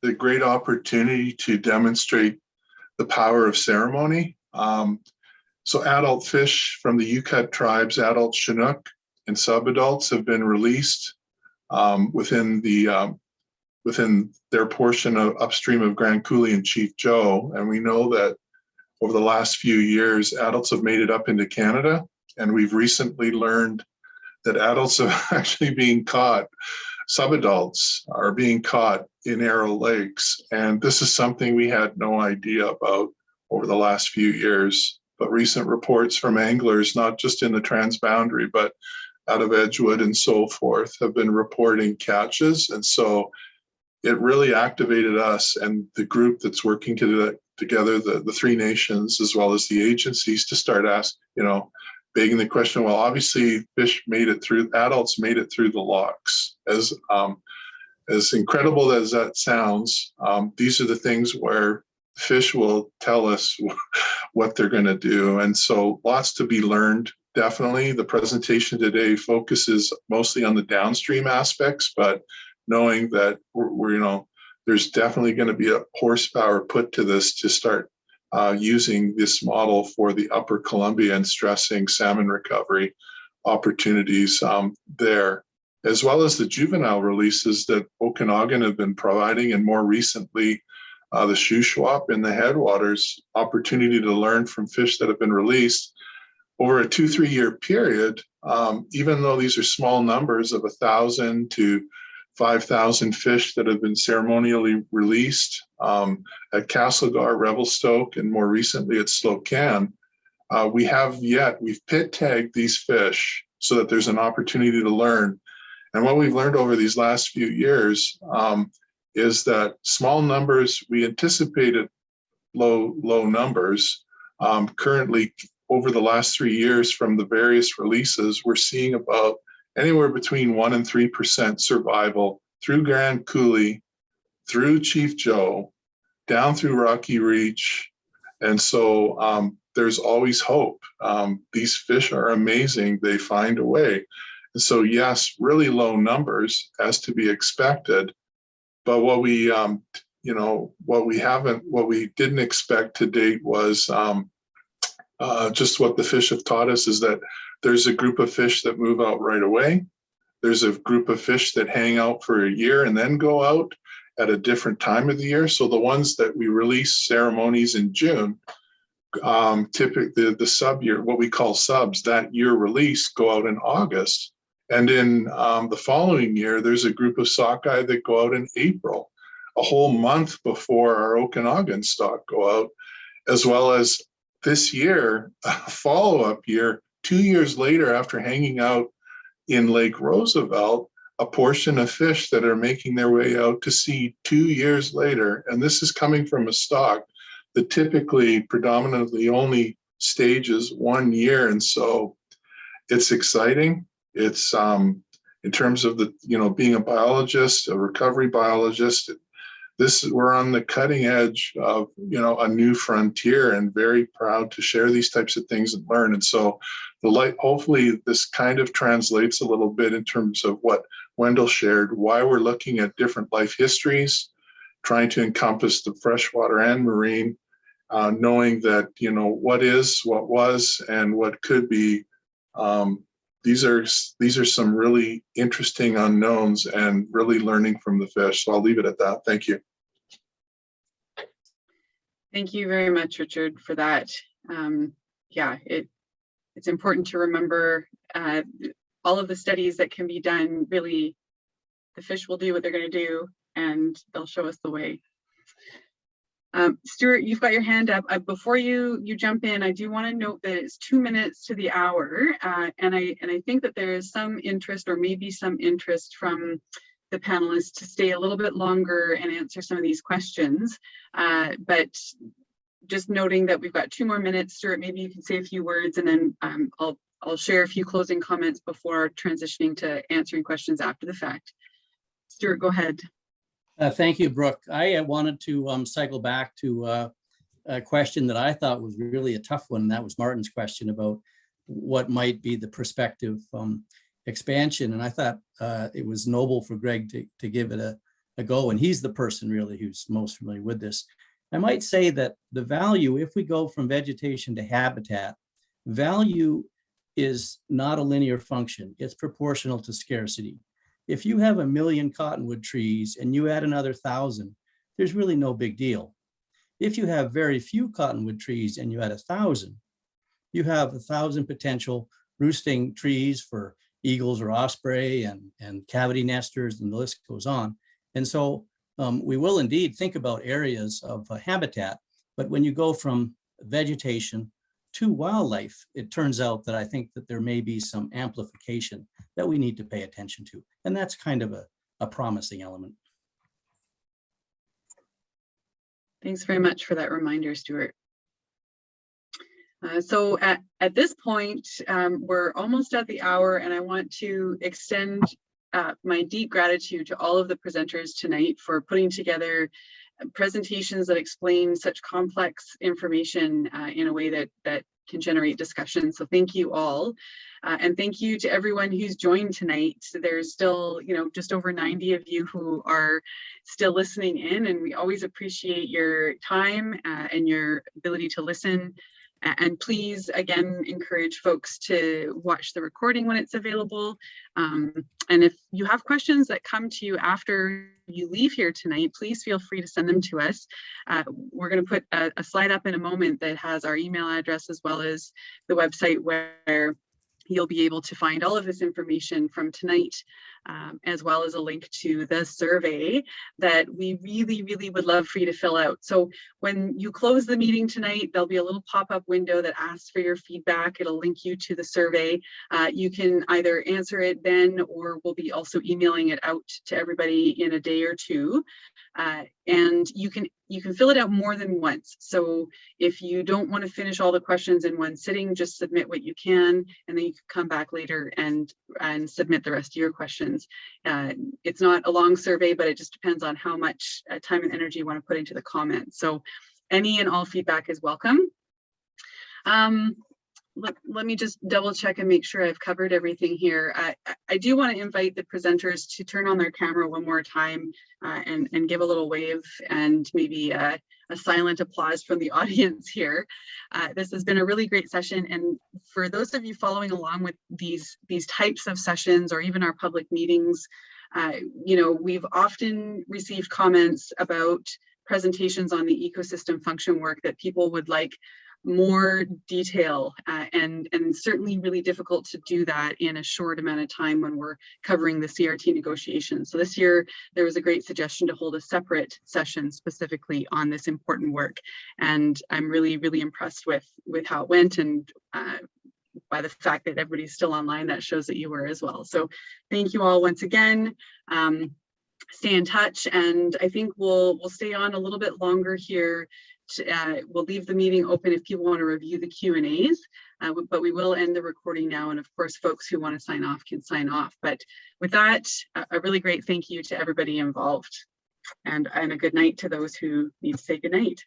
a great opportunity to demonstrate the power of ceremony. Um, so adult fish from the UCUT tribes, adult Chinook and subadults have been released um, within the um, within their portion of upstream of Grand Coulee and Chief Joe. And we know that over the last few years, adults have made it up into Canada. And we've recently learned that adults are *laughs* actually being caught, subadults are being caught in Arrow Lakes. And this is something we had no idea about over the last few years. But recent reports from anglers, not just in the transboundary, but out of Edgewood and so forth, have been reporting catches. And so it really activated us and the group that's working to together, the, the three nations, as well as the agencies to start ask, you know, begging the question, well, obviously fish made it through, adults made it through the locks. As, um, as incredible as that sounds, um, these are the things where fish will tell us *laughs* what they're going to do. And so lots to be learned. Definitely the presentation today focuses mostly on the downstream aspects, but knowing that we're, we're you know, there's definitely going to be a horsepower put to this to start uh, using this model for the upper Columbia and stressing salmon recovery opportunities um, there, as well as the juvenile releases that Okanagan have been providing, and more recently, uh, the Shuswap in the headwaters opportunity to learn from fish that have been released over a two, three year period, um, even though these are small numbers of a thousand to 5,000 fish that have been ceremonially released um, at Castlegar, Revelstoke, and more recently at Slocan. Uh, we have yet, we've pit tagged these fish so that there's an opportunity to learn. And what we've learned over these last few years um, is that small numbers, we anticipated low, low numbers. Um, currently, over the last three years from the various releases, we're seeing about anywhere between one and 3% survival through Grand Coulee, through Chief Joe, down through Rocky Reach. And so um, there's always hope. Um, these fish are amazing. They find a way. And so yes, really low numbers as to be expected. But what we, um, you know, what we haven't, what we didn't expect to date was um, uh, just what the fish have taught us is that there's a group of fish that move out right away. There's a group of fish that hang out for a year and then go out at a different time of the year. So the ones that we release ceremonies in June, um, typically the, the sub year, what we call subs, that year release go out in August. And in um, the following year, there's a group of sockeye that go out in April, a whole month before our Okanagan stock go out, as well as this year, *laughs* a follow-up year, two years later after hanging out in Lake Roosevelt, a portion of fish that are making their way out to sea two years later. And this is coming from a stock that typically predominantly only stages one year. And so it's exciting. It's um, in terms of the, you know, being a biologist, a recovery biologist, this we're on the cutting edge of you know a new frontier and very proud to share these types of things and learn. And so the light hopefully this kind of translates a little bit in terms of what wendell shared why we're looking at different life histories trying to encompass the freshwater and marine uh, knowing that you know what is what was and what could be um, these are these are some really interesting unknowns and really learning from the fish. So I'll leave it at that. Thank you. Thank you very much, Richard, for that. Um, yeah, it it's important to remember uh, all of the studies that can be done. Really, the fish will do what they're going to do, and they'll show us the way. Um, Stewart, you've got your hand up. Uh, before you you jump in, I do want to note that it's two minutes to the hour, uh, and I and I think that there is some interest, or maybe some interest from the panelists to stay a little bit longer and answer some of these questions. Uh, but just noting that we've got two more minutes, Stewart, maybe you can say a few words, and then um, I'll I'll share a few closing comments before transitioning to answering questions after the fact. Stewart, go ahead. Uh, thank you, Brooke. I uh, wanted to um, cycle back to uh, a question that I thought was really a tough one. That was Martin's question about what might be the prospective um, expansion. And I thought uh, it was noble for Greg to, to give it a, a go. And he's the person really who's most familiar with this. I might say that the value, if we go from vegetation to habitat, value is not a linear function. It's proportional to scarcity. If you have a million cottonwood trees and you add another thousand, there's really no big deal. If you have very few cottonwood trees and you add a thousand, you have a thousand potential roosting trees for eagles or osprey and, and cavity nesters and the list goes on. And so um, we will indeed think about areas of uh, habitat, but when you go from vegetation to wildlife, it turns out that I think that there may be some amplification that we need to pay attention to. And that's kind of a, a promising element. Thanks very much for that reminder, Stewart. Uh, so at, at this point, um, we're almost at the hour and I want to extend uh, my deep gratitude to all of the presenters tonight for putting together presentations that explain such complex information uh, in a way that that can generate discussion. So thank you all. Uh, and thank you to everyone who's joined tonight. There's still, you know, just over 90 of you who are still listening in and we always appreciate your time uh, and your ability to listen. And please, again, encourage folks to watch the recording when it's available. Um, and if you have questions that come to you after you leave here tonight, please feel free to send them to us. Uh, we're going to put a, a slide up in a moment that has our email address as well as the website where you'll be able to find all of this information from tonight, um, as well as a link to the survey that we really, really would love for you to fill out. So when you close the meeting tonight, there'll be a little pop-up window that asks for your feedback. It'll link you to the survey. Uh, you can either answer it then, or we'll be also emailing it out to everybody in a day or two. Uh, and you can you can fill it out more than once. So if you don't want to finish all the questions in one sitting, just submit what you can, and then you can come back later and and submit the rest of your questions. Uh, it's not a long survey, but it just depends on how much uh, time and energy you want to put into the comments. So any and all feedback is welcome. Um, let, let me just double check and make sure I've covered everything here. I, I do want to invite the presenters to turn on their camera one more time uh, and, and give a little wave and maybe a, a silent applause from the *laughs* audience here. Uh, this has been a really great session. And for those of you following along with these, these types of sessions or even our public meetings, uh, you know, we've often received comments about presentations on the ecosystem function work that people would like more detail uh, and and certainly really difficult to do that in a short amount of time when we're covering the CRT negotiations. So this year there was a great suggestion to hold a separate session specifically on this important work and I'm really really impressed with with how it went and uh, by the fact that everybody's still online that shows that you were as well. So thank you all once again. Um, stay in touch and I think we'll we'll stay on a little bit longer here uh, we'll leave the meeting open if people want to review the Q and A's, uh, but we will end the recording now. And of course, folks who want to sign off can sign off. But with that, a really great thank you to everybody involved and, and a good night to those who need to say good night.